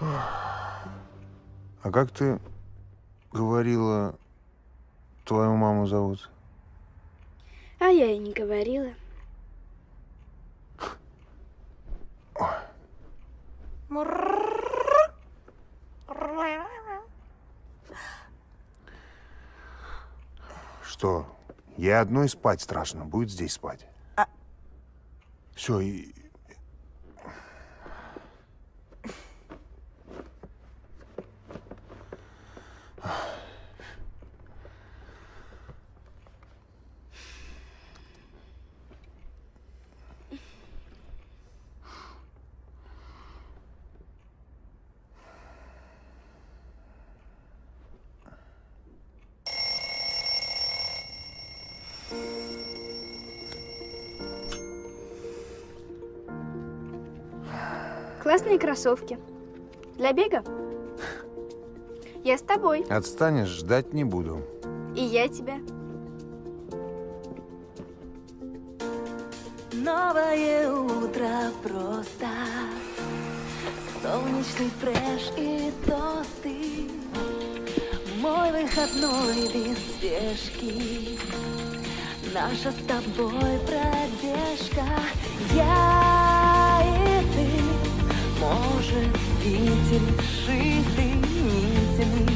А как ты говорила, твою маму зовут? А я и не говорила. Что? Ей одной спать страшно. Будет здесь спать. А- Все, и... Классные кроссовки. Для бега? Я с тобой. Отстанешь, ждать не буду. И я тебя. Новое утро просто Солнечный фреш и тосты Мой выходной без спешки Наша с тобой пробежка Я Может, видим шиты нитями.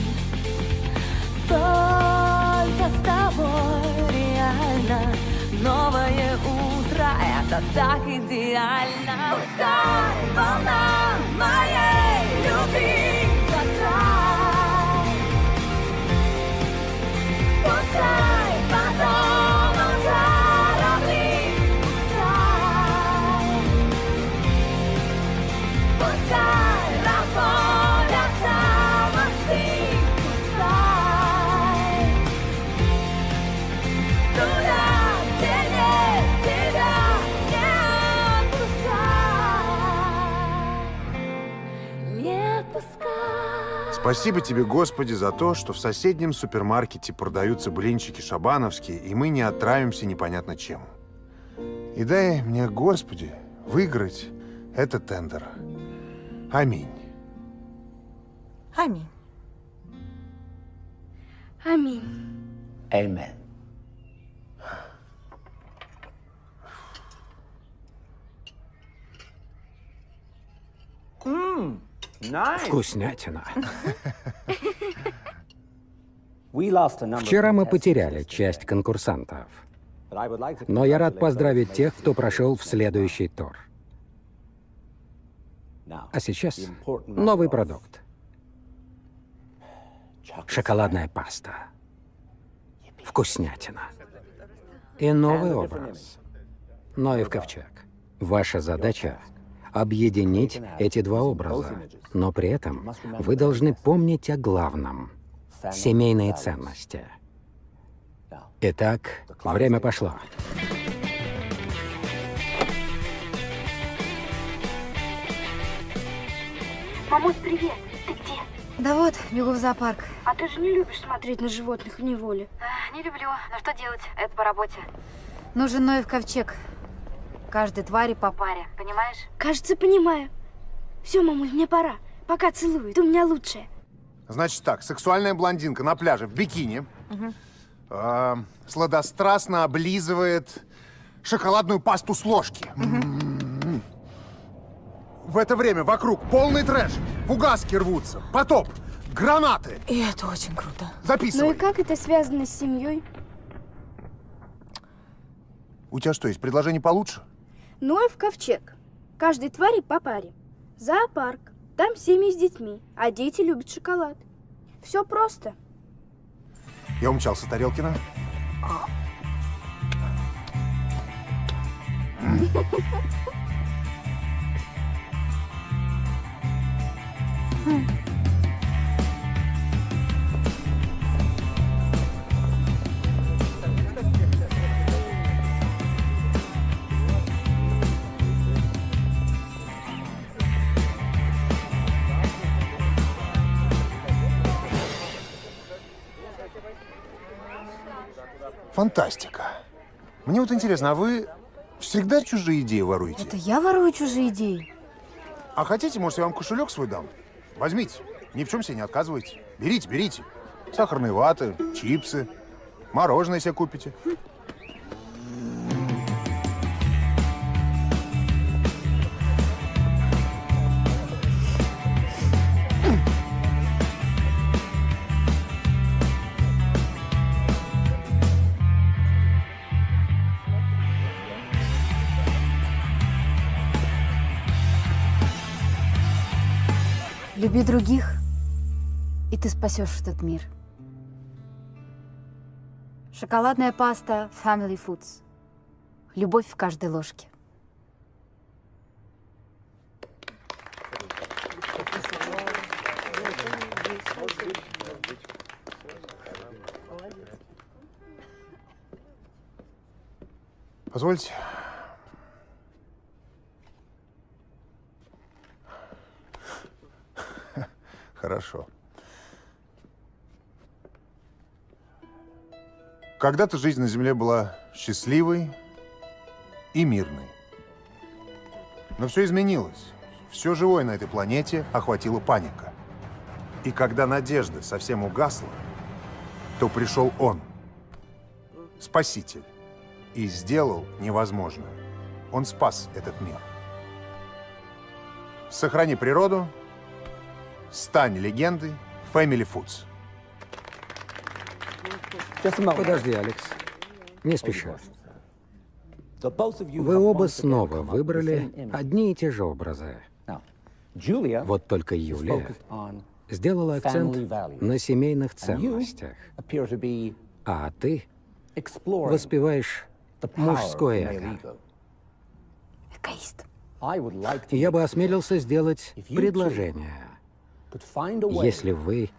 Только с тобой реально Новое утро, это так идеально. Пускай волна моей любви. Закрай Пускай Спасибо тебе, Господи, за то, что в соседнем супермаркете продаются блинчики шабановские, и мы не отравимся непонятно чем. И дай мне, Господи, выиграть этот тендер. Аминь. Аминь. Аминь. Amen. Mmm, nice. Вкуснятина. Вчера мы потеряли часть конкурсантов. Но я рад поздравить тех, кто прошел в следующий тур. А сейчас новый продукт. Шоколадная паста. Вкуснятина. И новый образ. Но и в ковчег. Ваша задача — объединить эти два образа. Но при этом вы должны помнить о главном — семейные ценности. Итак, время пошло. Мамуль, привет. Ты где? Да вот, бегу в зоопарк. А ты же не любишь смотреть на животных в неволе. Не люблю, но что делать? Это по работе. Нужен Ноев ковчег. Каждой твари по паре, понимаешь? Кажется, понимаю. Все, мамуль, мне пора. Пока целую, ты у меня лучшая. Значит так, сексуальная блондинка на пляже в бикини э, сладострастно облизывает шоколадную пасту с ложки. М-м-м. В это время вокруг полный трэш. Фугаски рвутся, потоп, гранаты. И это очень круто. Ну Записывай. и как это связано с семьей? У тебя что, есть предложение получше? Ноев ковчег. Каждой твари по паре. Зоопарк. Там семьи с детьми, а дети любят шоколад. Все просто. Я умчался, Тарелкина. Фантастика. Мне вот интересно, а вы всегда чужие идеи воруете? Это я ворую чужие идеи. А хотите, может, я вам кошелек свой дам? Возьмите. Ни в чем себе не отказывайте. Берите, берите. Сахарные ваты, чипсы, мороженое себе купите. Люби других, и ты спасешь этот мир. Шоколадная паста Family Foods. Любовь в каждой ложке. Позвольте. Хорошо. Когда-то жизнь на Земле была счастливой и мирной. Но все изменилось. Все живое на этой планете охватила паника. И когда надежда совсем угасла, то пришел он, Спаситель, и сделал невозможное. Он спас этот мир. Сохрани природу, стань легендой Family Foods. Подожди, Алекс. Не спеша. Вы оба снова выбрали одни и те же образы. Вот только Юлия сделала акцент на семейных ценностях, а ты воспеваешь мужское эго. Эгоист. Я бы осмелился сделать предложение. Если вы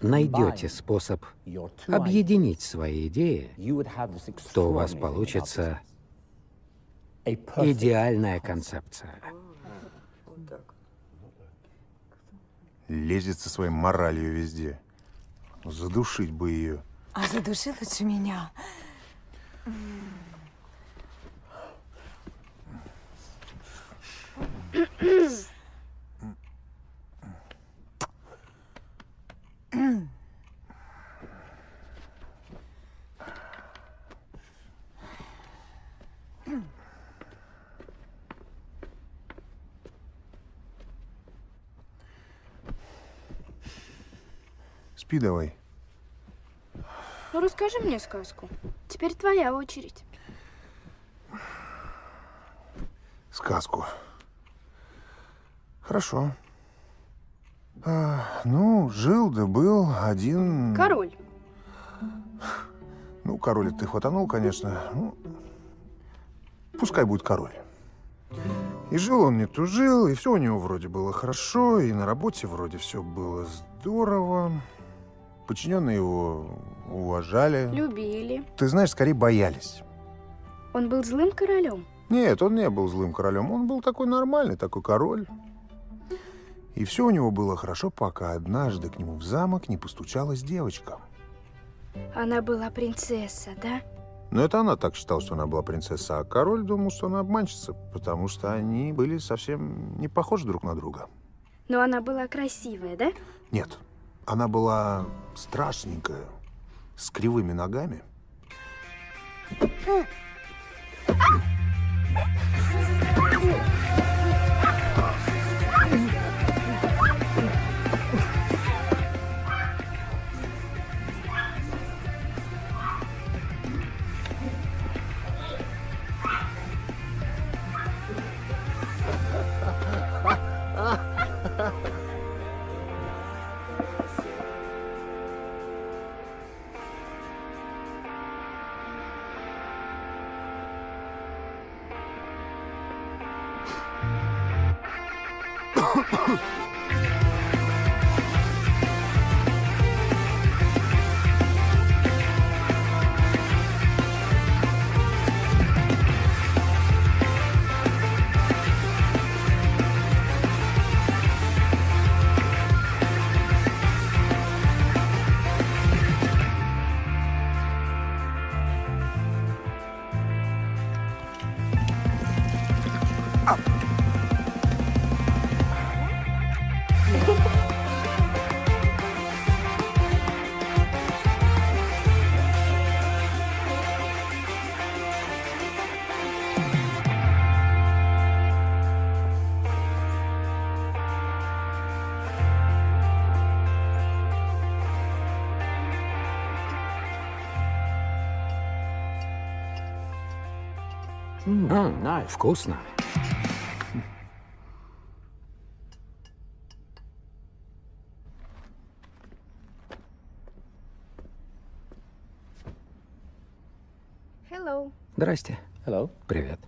найдете способ объединить свои идеи, то у вас получится идеальная концепция. Лезет со своей моралью везде. Задушить бы ее. А задуши лучше меня. Спи давай. Ну, расскажи мне сказку. Теперь твоя очередь. Сказку. Хорошо. А, ну, жил да был один... Король. Ну, король ты хватанул, конечно. Ну, пускай будет король. И жил он не тужил, и все у него вроде было хорошо, и на работе вроде все было здорово. Подчиненные его уважали. Любили. Ты знаешь, скорее боялись. Он был злым королем. Нет, он не был злым королем. Он был такой нормальный, такой король. И все у него было хорошо, пока однажды к нему в замок не постучалась девочка. Она была принцесса, да? Но это она так считала, что она была принцесса, а король думал, что она обманщица, потому что они были совсем не похожи друг на друга. Но она была красивая, да? Нет, она была страшненькая, с кривыми ногами. Ну, вкусно. Здрасте. Hello. Привет.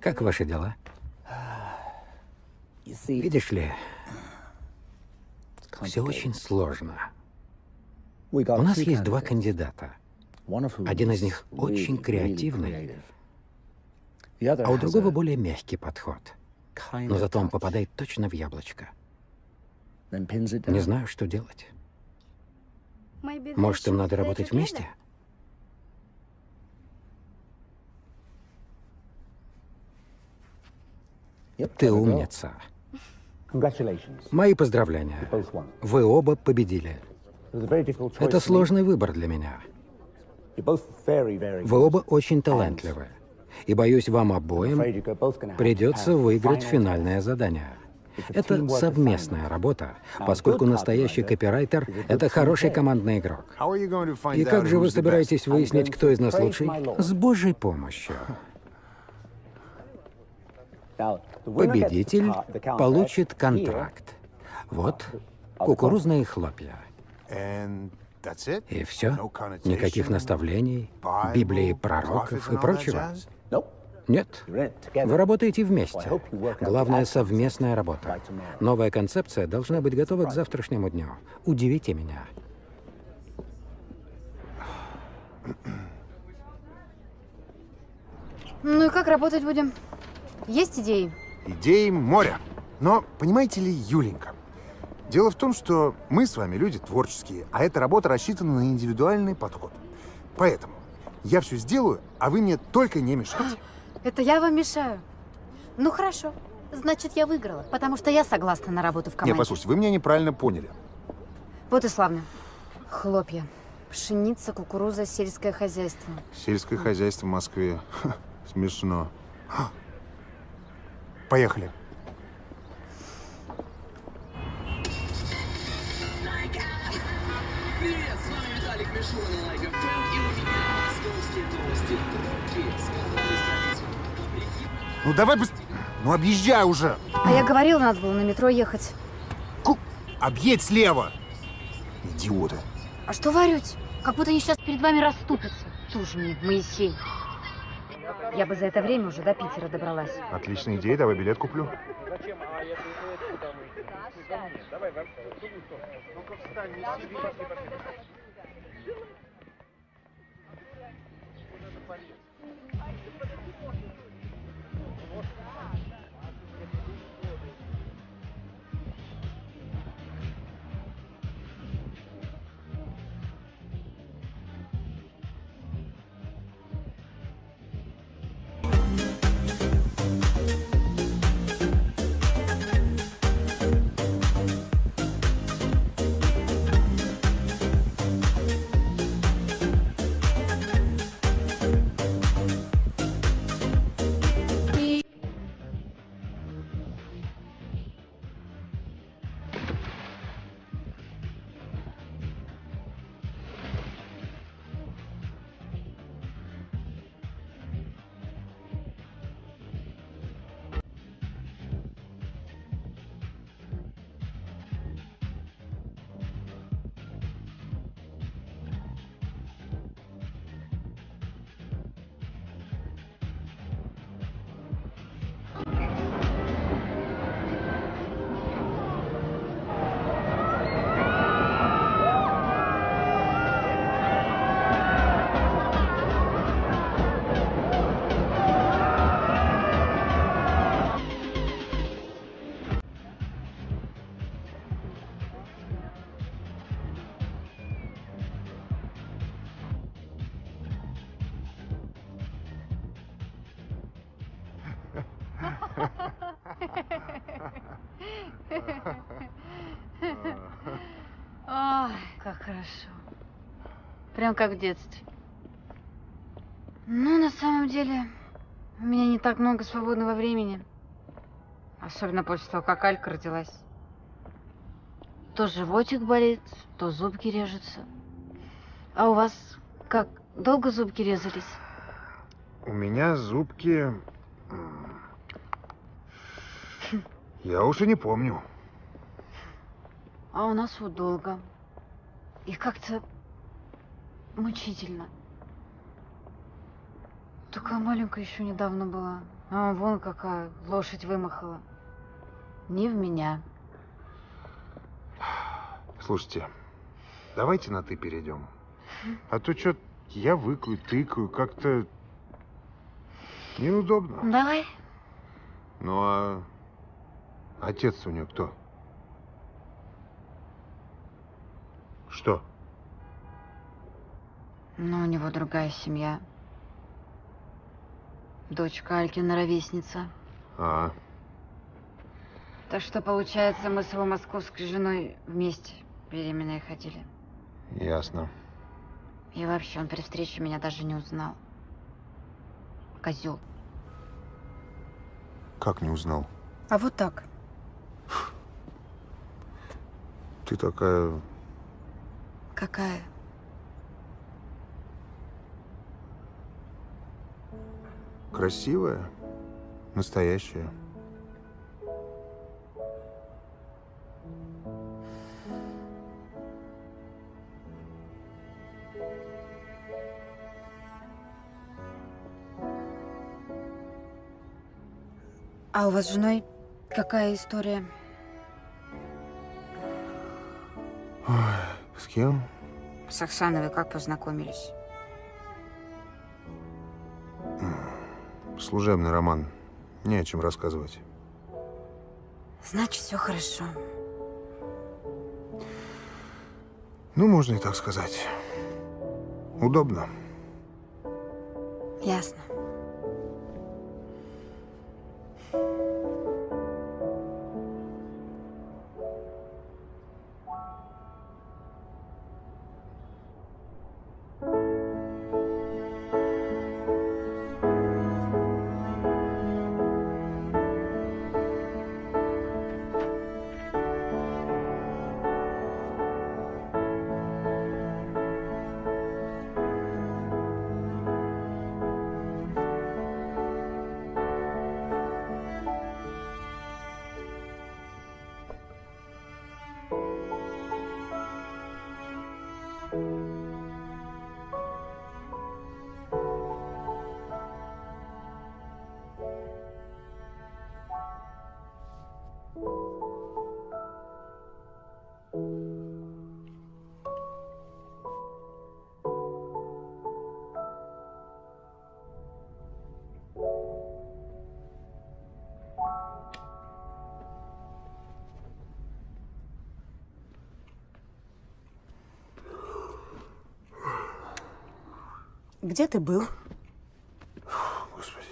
Как ваши дела? Видишь ли, все очень сложно. У нас есть два кандидата. Один из них очень креативный, а у другого более мягкий подход. Но зато он попадает точно в яблочко. Не знаю, что делать. Может, им надо работать вместе? Ты умница. Мои поздравления. Вы оба победили. Это сложный выбор для меня. Вы оба очень талантливы. И боюсь, вам обоим придется выиграть финальное задание. Это совместная работа, поскольку настоящий копирайтер — это хороший командный игрок. И как же вы собираетесь выяснить, кто из нас лучший? С Божьей помощью. Победитель получит контракт. Вот, кукурузные хлопья. И все? Никаких наставлений, Библии пророков и прочего? Нет. Вы работаете вместе. Главное — совместная работа. Новая концепция должна быть готова к завтрашнему дню. Удивите меня. Ну и как работать будем? Есть идеи? Идеи моря. Но, понимаете ли, Юленька, дело в том, что мы с вами люди творческие, а эта работа рассчитана на индивидуальный подход. Поэтому я все сделаю, а вы мне только не мешайте. Это я вам мешаю. Ну хорошо. Значит, я выиграла, потому что я согласна на работу в команде. Не, послушайте, вы меня неправильно поняли. Вот и славно. Хлопья. Пшеница, кукуруза, сельское хозяйство. Сельское хозяйство в Москве. Ха, смешно. Ха. Поехали. Привет, с вами Виталик Мишура на Like FM, и у Ну давай быстрее. Ну объезжай уже. А я говорила, надо было на метро ехать. Объедь слева. Идиоты. А что орете? Как будто они сейчас перед вами расступятся. Слушай мне, Моисей. Я бы за это время уже до Питера добралась. Отличная идея, давай билет куплю. Ой, Прям как в детстве. Ну, на самом деле, у меня не так много свободного времени. Особенно после того, как Алька родилась. То животик болит, то зубки режутся. А у вас как, долго зубки резались? У меня зубки... Я уж и не помню. А у нас вот долго. И как-то мучительно. такая маленькая еще недавно была. А вон какая лошадь вымахала. Не в меня. Слушайте, давайте на «ты» перейдем. А то что я выкаю, тыкаю, как-то неудобно. Давай. Ну а отец у нее кто? Что? Ну, у него другая семья. Дочка Алькина ровесница. А, Так что, получается, мы с его московской женой вместе беременные ходили. ясно. И вообще, он при встрече меня даже не узнал. Козел. Как не узнал? А вот так. Ты такая... Какая? Красивая, настоящая. А у вас с женой какая история? Ой, с кем? С Оксановой как познакомились? Служебный роман. Не о чем рассказывать. Значит, все хорошо. Ну, можно и так сказать. Удобно. Ясно. Где ты был? Господи.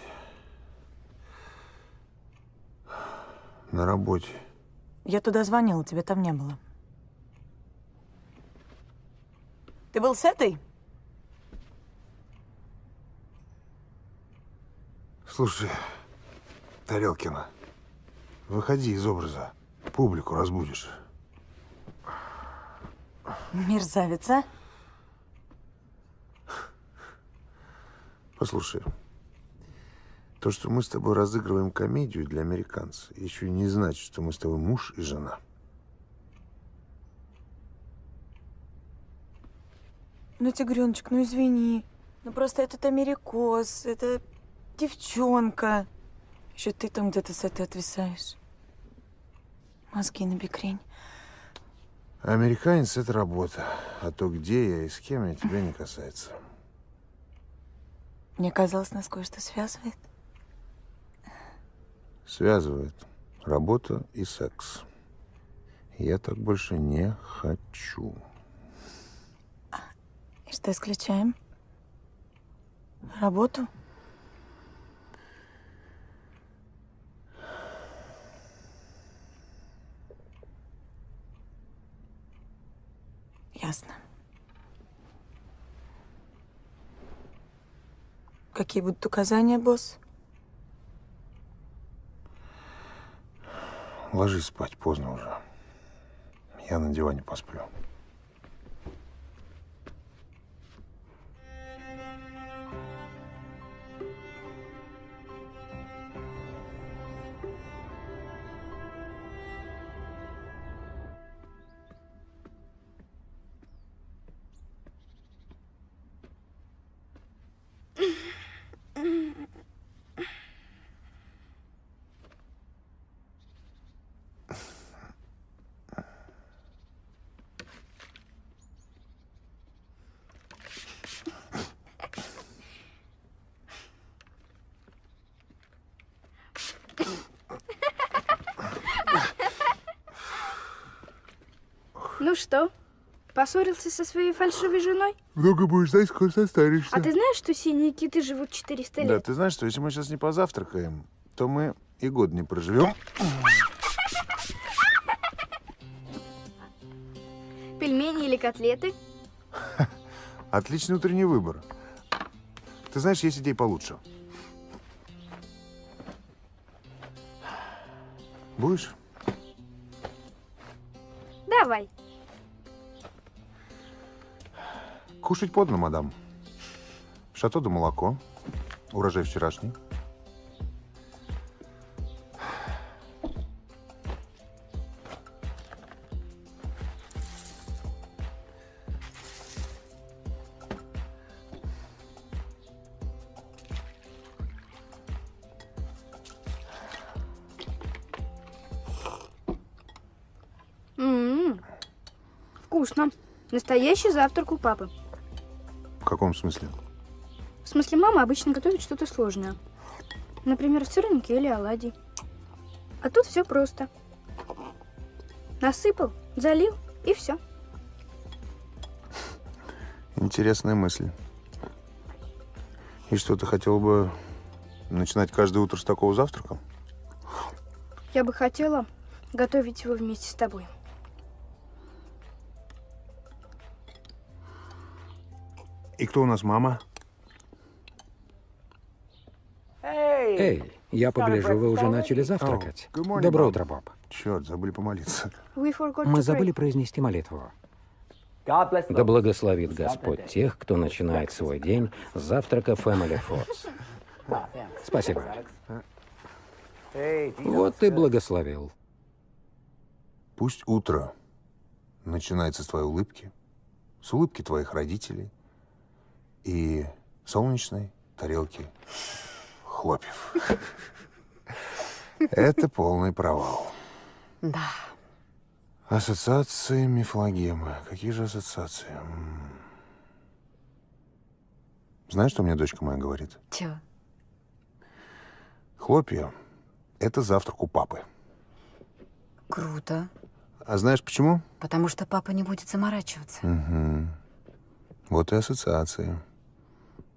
На работе. Я туда звонила, тебя там не было. Ты был с этой? Слушай, Тарелкина, выходи из образа. Публику разбудишь. Мерзавец, а? Послушай, то, что мы с тобой разыгрываем комедию для американцев, еще не значит, что мы с тобой муж и жена. Ну, тигреночек, ну извини. Ну просто этот америкос, это девчонка. Еще ты там где-то с этой отвисаешь. Мозги на бекрень. Американец – это работа. А то, где я и с кем, я тебя не касается. Мне казалось, нас кое-что связывает. Связывает работа и секс. Я так больше не хочу. И что исключаем? Работу? Ясно. Какие будут указания, босс? Ложись спать, поздно уже. Я на диване посплю. Поссорился со своей фальшивой женой? Много будешь знать, скоро состаришься. А ты знаешь, что синие киты живут 400 Да, лет? ты знаешь, что если мы сейчас не позавтракаем, то мы и год не проживем. Пельмени или котлеты? Отличный утренний выбор. Ты знаешь, есть идеи получше. Будешь? Давай. Кушать подно, мадам. Шато да молоко. Урожай вчерашний. М-м. Вкусно. Настоящий завтрак у папы. В каком смысле? В смысле, мама обычно готовит что-то сложное. Например, сырники или оладьи. А тут все просто. Насыпал, залил и все. Интересная мысль. И что, ты хотел бы начинать каждое утро с такого завтрака? Я бы хотела готовить его вместе с тобой. И кто у нас мама? Эй, я погляжу, вы уже начали завтракать. Good morning, Доброе утро, Боб. Черт, забыли помолиться. Мы забыли произнести молитву. Да благословит Господь тех, кто начинает свой день с завтрака Family Foods. Спасибо. Вот ты благословил. Пусть утро начинается с твоей улыбки, с улыбки твоих родителей и солнечной тарелки хлопьев. Это полный провал. Да. Ассоциации мифлогемы. Какие же ассоциации? Знаешь, что мне дочка моя говорит? Чего? Хлопья — это завтрак у папы. Круто. А знаешь почему? Потому что папа не будет заморачиваться. Угу. Вот и ассоциации.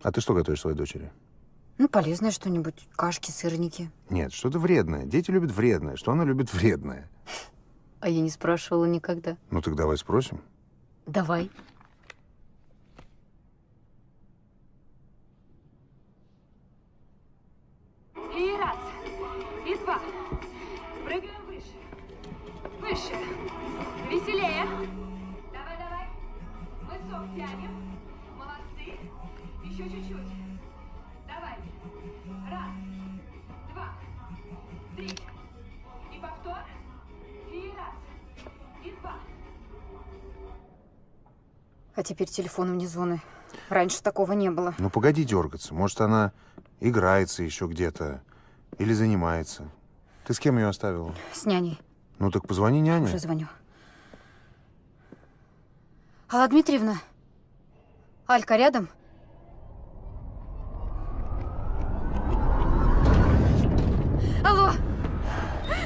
А ты что готовишь своей дочери? Ну, полезное что-нибудь. Кашки, сырники. Нет, что-то вредное. Дети любят вредное. Что она любит вредное? А я не спрашивала никогда. Ну так давай спросим. Давай. А теперь телефон вне зоны. Раньше такого не было. Ну погоди дергаться. Может, она играется еще где-то или занимается. Ты с кем ее оставила? С няней. Ну так позвони няне. Уже звоню. Алла Дмитриевна? Алька рядом? Алло,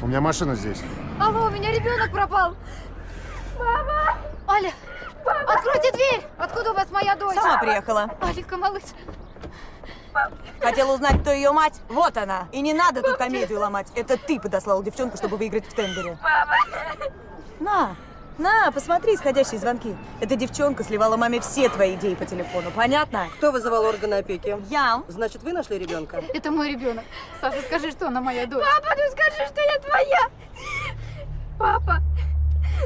У меня машина здесь. алло, у меня ребенок пропал. Мама! Аля, откройте дверь! Откуда у вас моя дочь? Сама приехала. Алика, малыш. Хотела узнать, кто ее мать? Вот она. И не надо тут комедию ломать. Это ты подослал девчонку, чтобы выиграть в тендере. На, на, посмотри исходящие звонки. Эта девчонка сливала маме все твои идеи по телефону. Понятно? Кто вызывал органы опеки? Я. Значит, вы нашли ребенка? Это мой ребенок. Саша, скажи, что она моя дочь. Папа, ну скажи, что я твоя! Папа,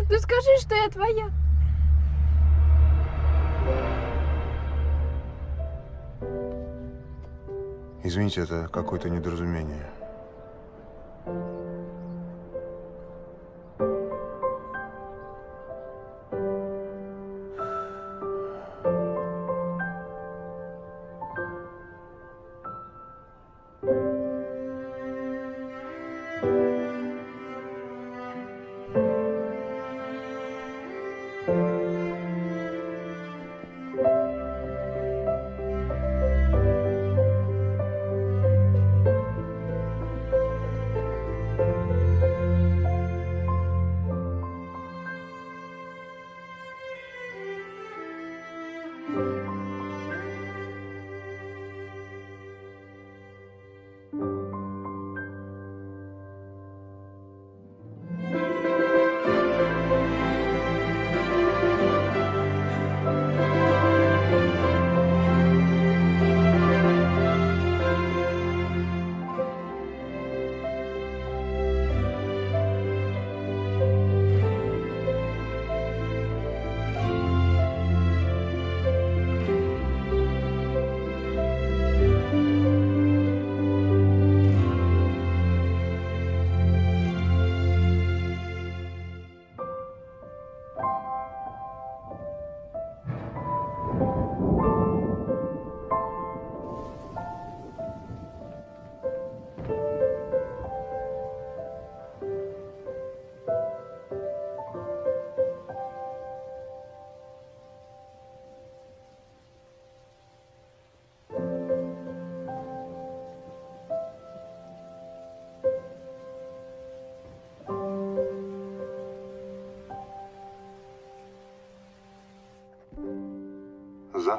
ну скажи, что я твоя! Извините, это какое-то недоразумение.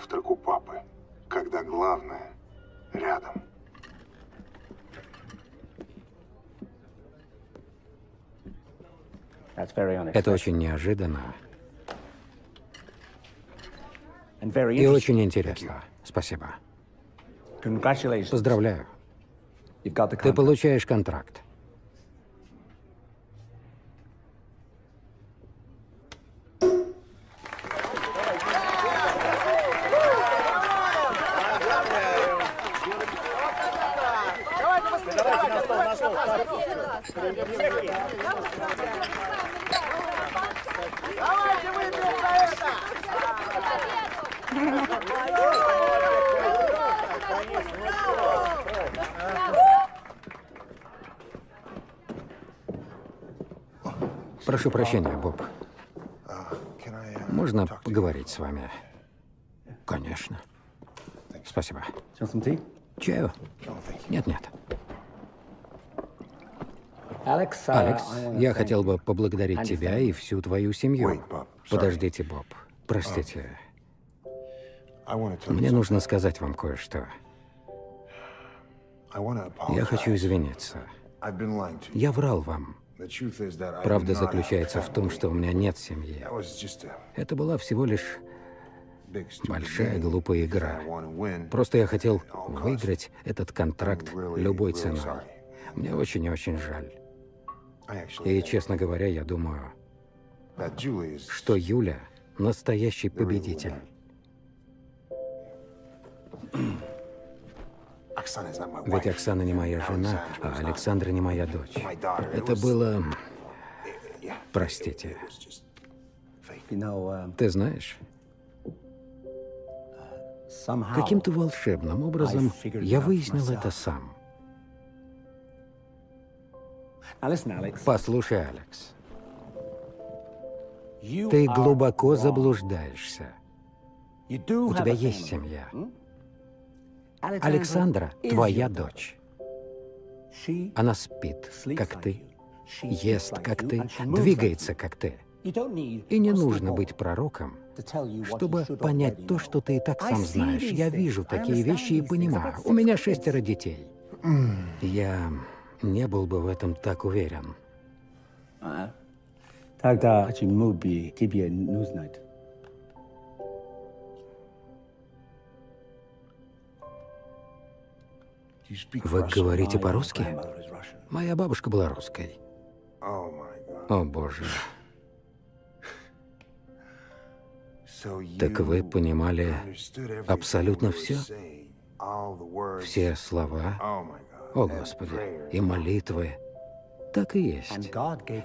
Завтрак у папы, когда главное рядом. Это очень неожиданно и очень интересно. Спасибо. Поздравляю. You've got the Ты contract. получаешь контракт. Прошу прощения, Боб. Можно поговорить с вами? Конечно. Спасибо. Чаю? Нет-нет. Алекс, uh, I wanna я хотел бы поблагодарить тебя и всю твою семью. Подождите, Боб. Простите. Tell you Мне нужно сказать вам кое-что. Я хочу извиниться. Я врал вам. Правда заключается в том, что у меня нет семьи. Это была всего лишь большая глупая игра. Просто я хотел выиграть этот контракт любой ценой. Мне очень и очень жаль. И, честно говоря, я думаю, что Юля — настоящий победитель. Ведь. Оксана не моя жена, а Александра не моя дочь. Это было... Простите. um, Ты знаешь, somehow каким-то волшебным образом я выяснил это сам. Послушай, Алекс, ты глубоко заблуждаешься. У тебя есть семья. Александра твоя дочь. Она спит, как ты, ест, как ты, двигается, как ты. И не нужно быть пророком, чтобы понять то, что ты и так сам знаешь. Я вижу такие вещи и понимаю. У меня шестеро детей. Я не был бы в этом так уверен. 아, Тогда почему бы тебе не знать? Do you speak Вы говорите по-русски? Моя бабушка была русской. Oh. О, боже. Так вы понимали абсолютно все? Все слова? О, Господи. И молитвы. Так и есть.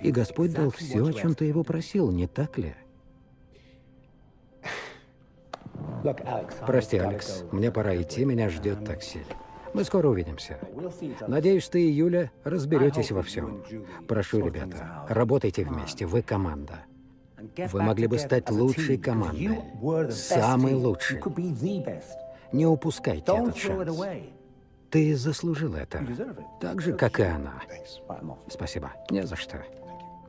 И Господь дал все, о чем ты его просил, не так ли? Прости, Алекс, мне пора идти, меня ждет такси. Мы скоро увидимся. Надеюсь, ты и Юля разберетесь во всем. Прошу, ребята, работайте вместе, вы команда. Вы могли бы стать лучшей командой. Самой лучшей. Не упускайте этот шанс. Ты заслужил это. Так же, как и она. Спасибо. Не за что.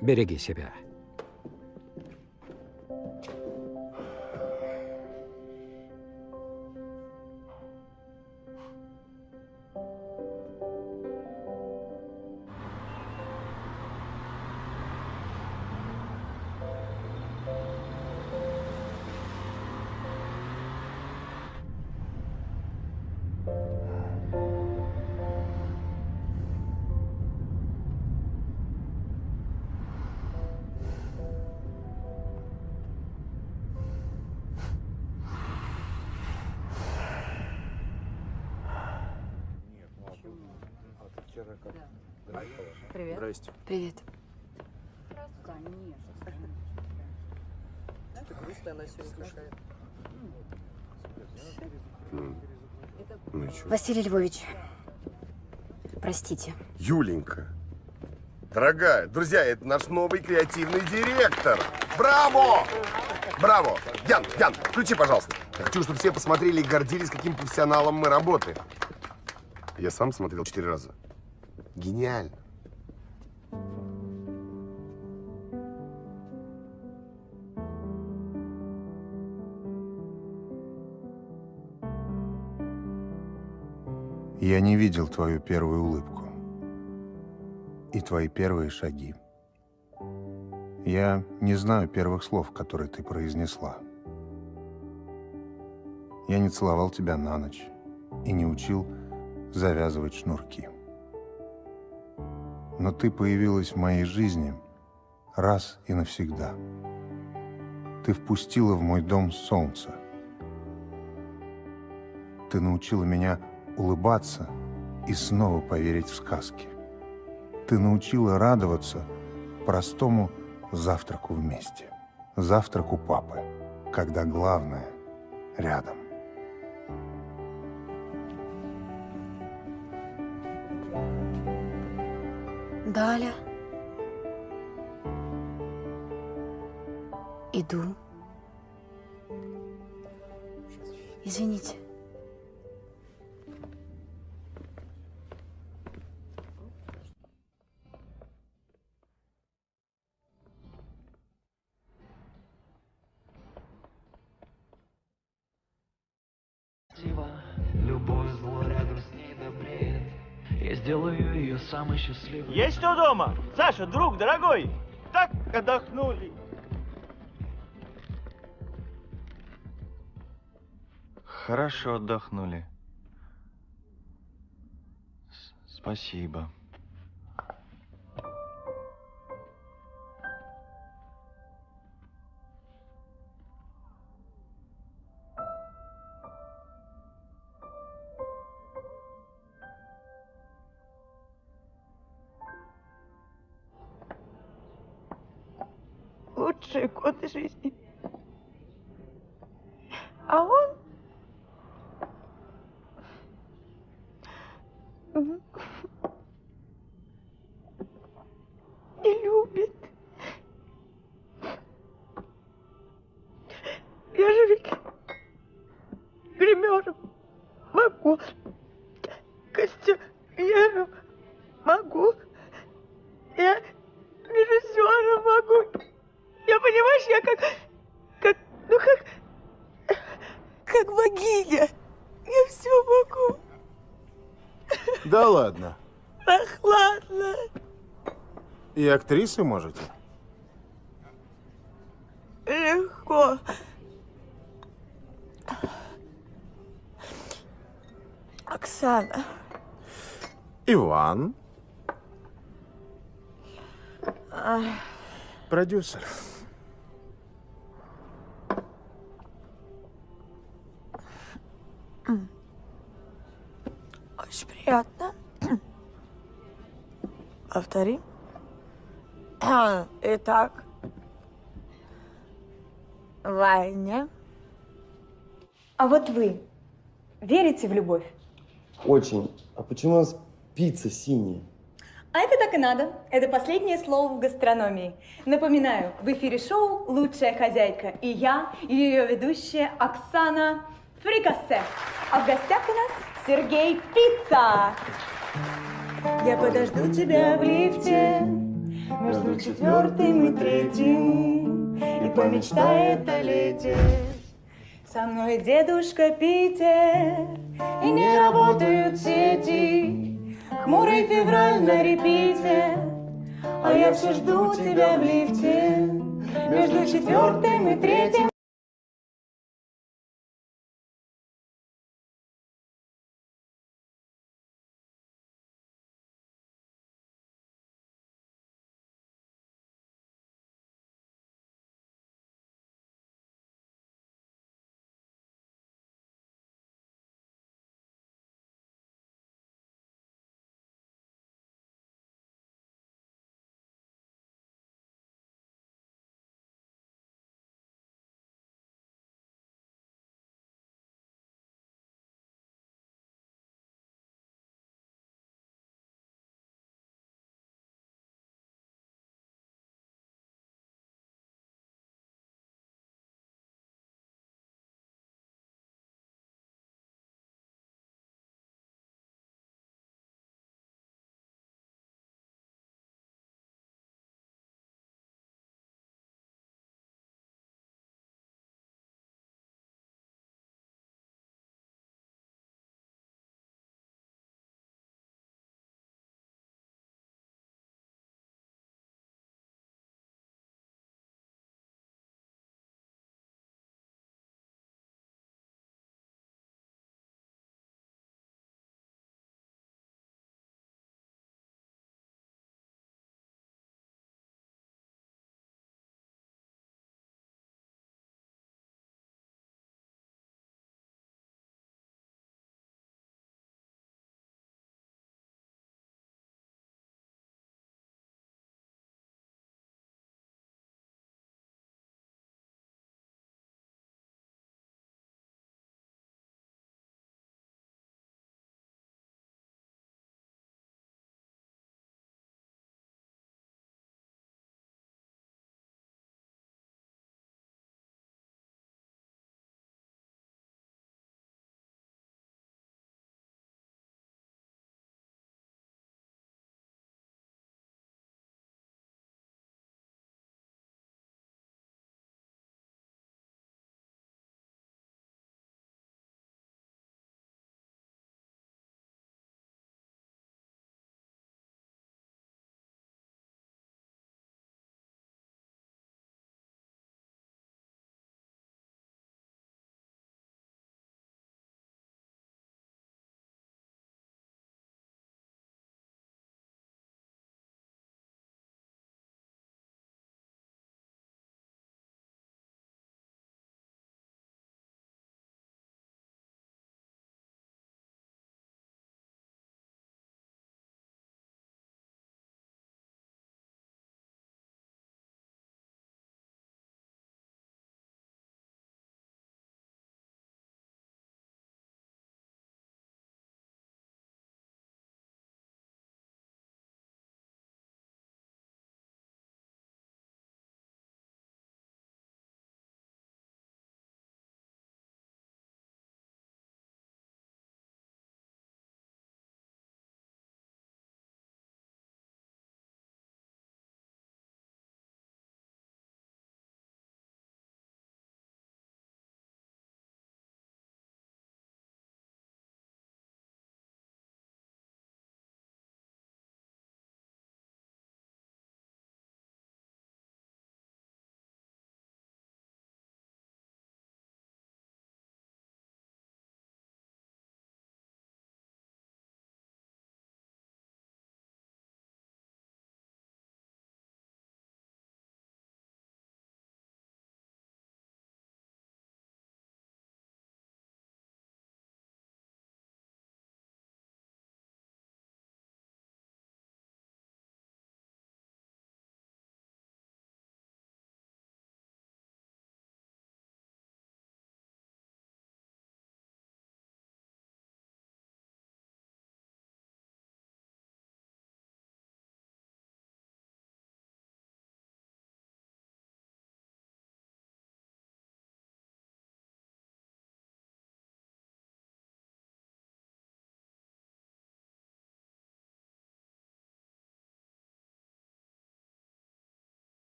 Береги себя. Привет. Здрасте. Привет. Ты грустная, она все слушает. Ну чё? Василий Львович, простите. Юленька. Дорогая, друзья, это наш новый креативный директор. Браво! Браво! Ян, Ян, включи, пожалуйста. Я хочу, чтобы все посмотрели и гордились, каким профессионалом мы работаем. Я сам смотрел четыре раза. Гениально. Я не видел твою первую улыбку и твои первые шаги. Я не знаю первых слов, которые ты произнесла. Я не целовал тебя на ночь и не учил завязывать шнурки. Но ты появилась в моей жизни раз и навсегда. Ты впустила в мой дом солнце. Ты научила меня улыбаться и снова поверить в сказки. Ты научила радоваться простому завтраку вместе. Завтраку папы, когда главное рядом. Даля. Иду. Извините. Самой счастливой. Есть кто дома? Саша, друг, дорогой! Так отдохнули. Хорошо отдохнули. С- Спасибо. Да ладно. Ах, ладно. И актрисы можете? Легко. Оксана. Иван, Ай, продюсер. Повтори. Итак, Ваня. А вот вы верите в любовь? Очень. А почему у нас пицца синяя? А это так и надо. Это последнее слово в гастрономии. Напоминаю, в эфире шоу «Лучшая хозяйка» и я, ее ведущая Оксана Фрикассе. А в гостях у нас Сергей Пицца. Я подожду тебя в лифте между четвертым и третьим и помечтает о лете. Со мной дедушка Питер, и не работают сети. Хмурый февраль на репите, а я все жду тебя в лифте между четвертым и третьим.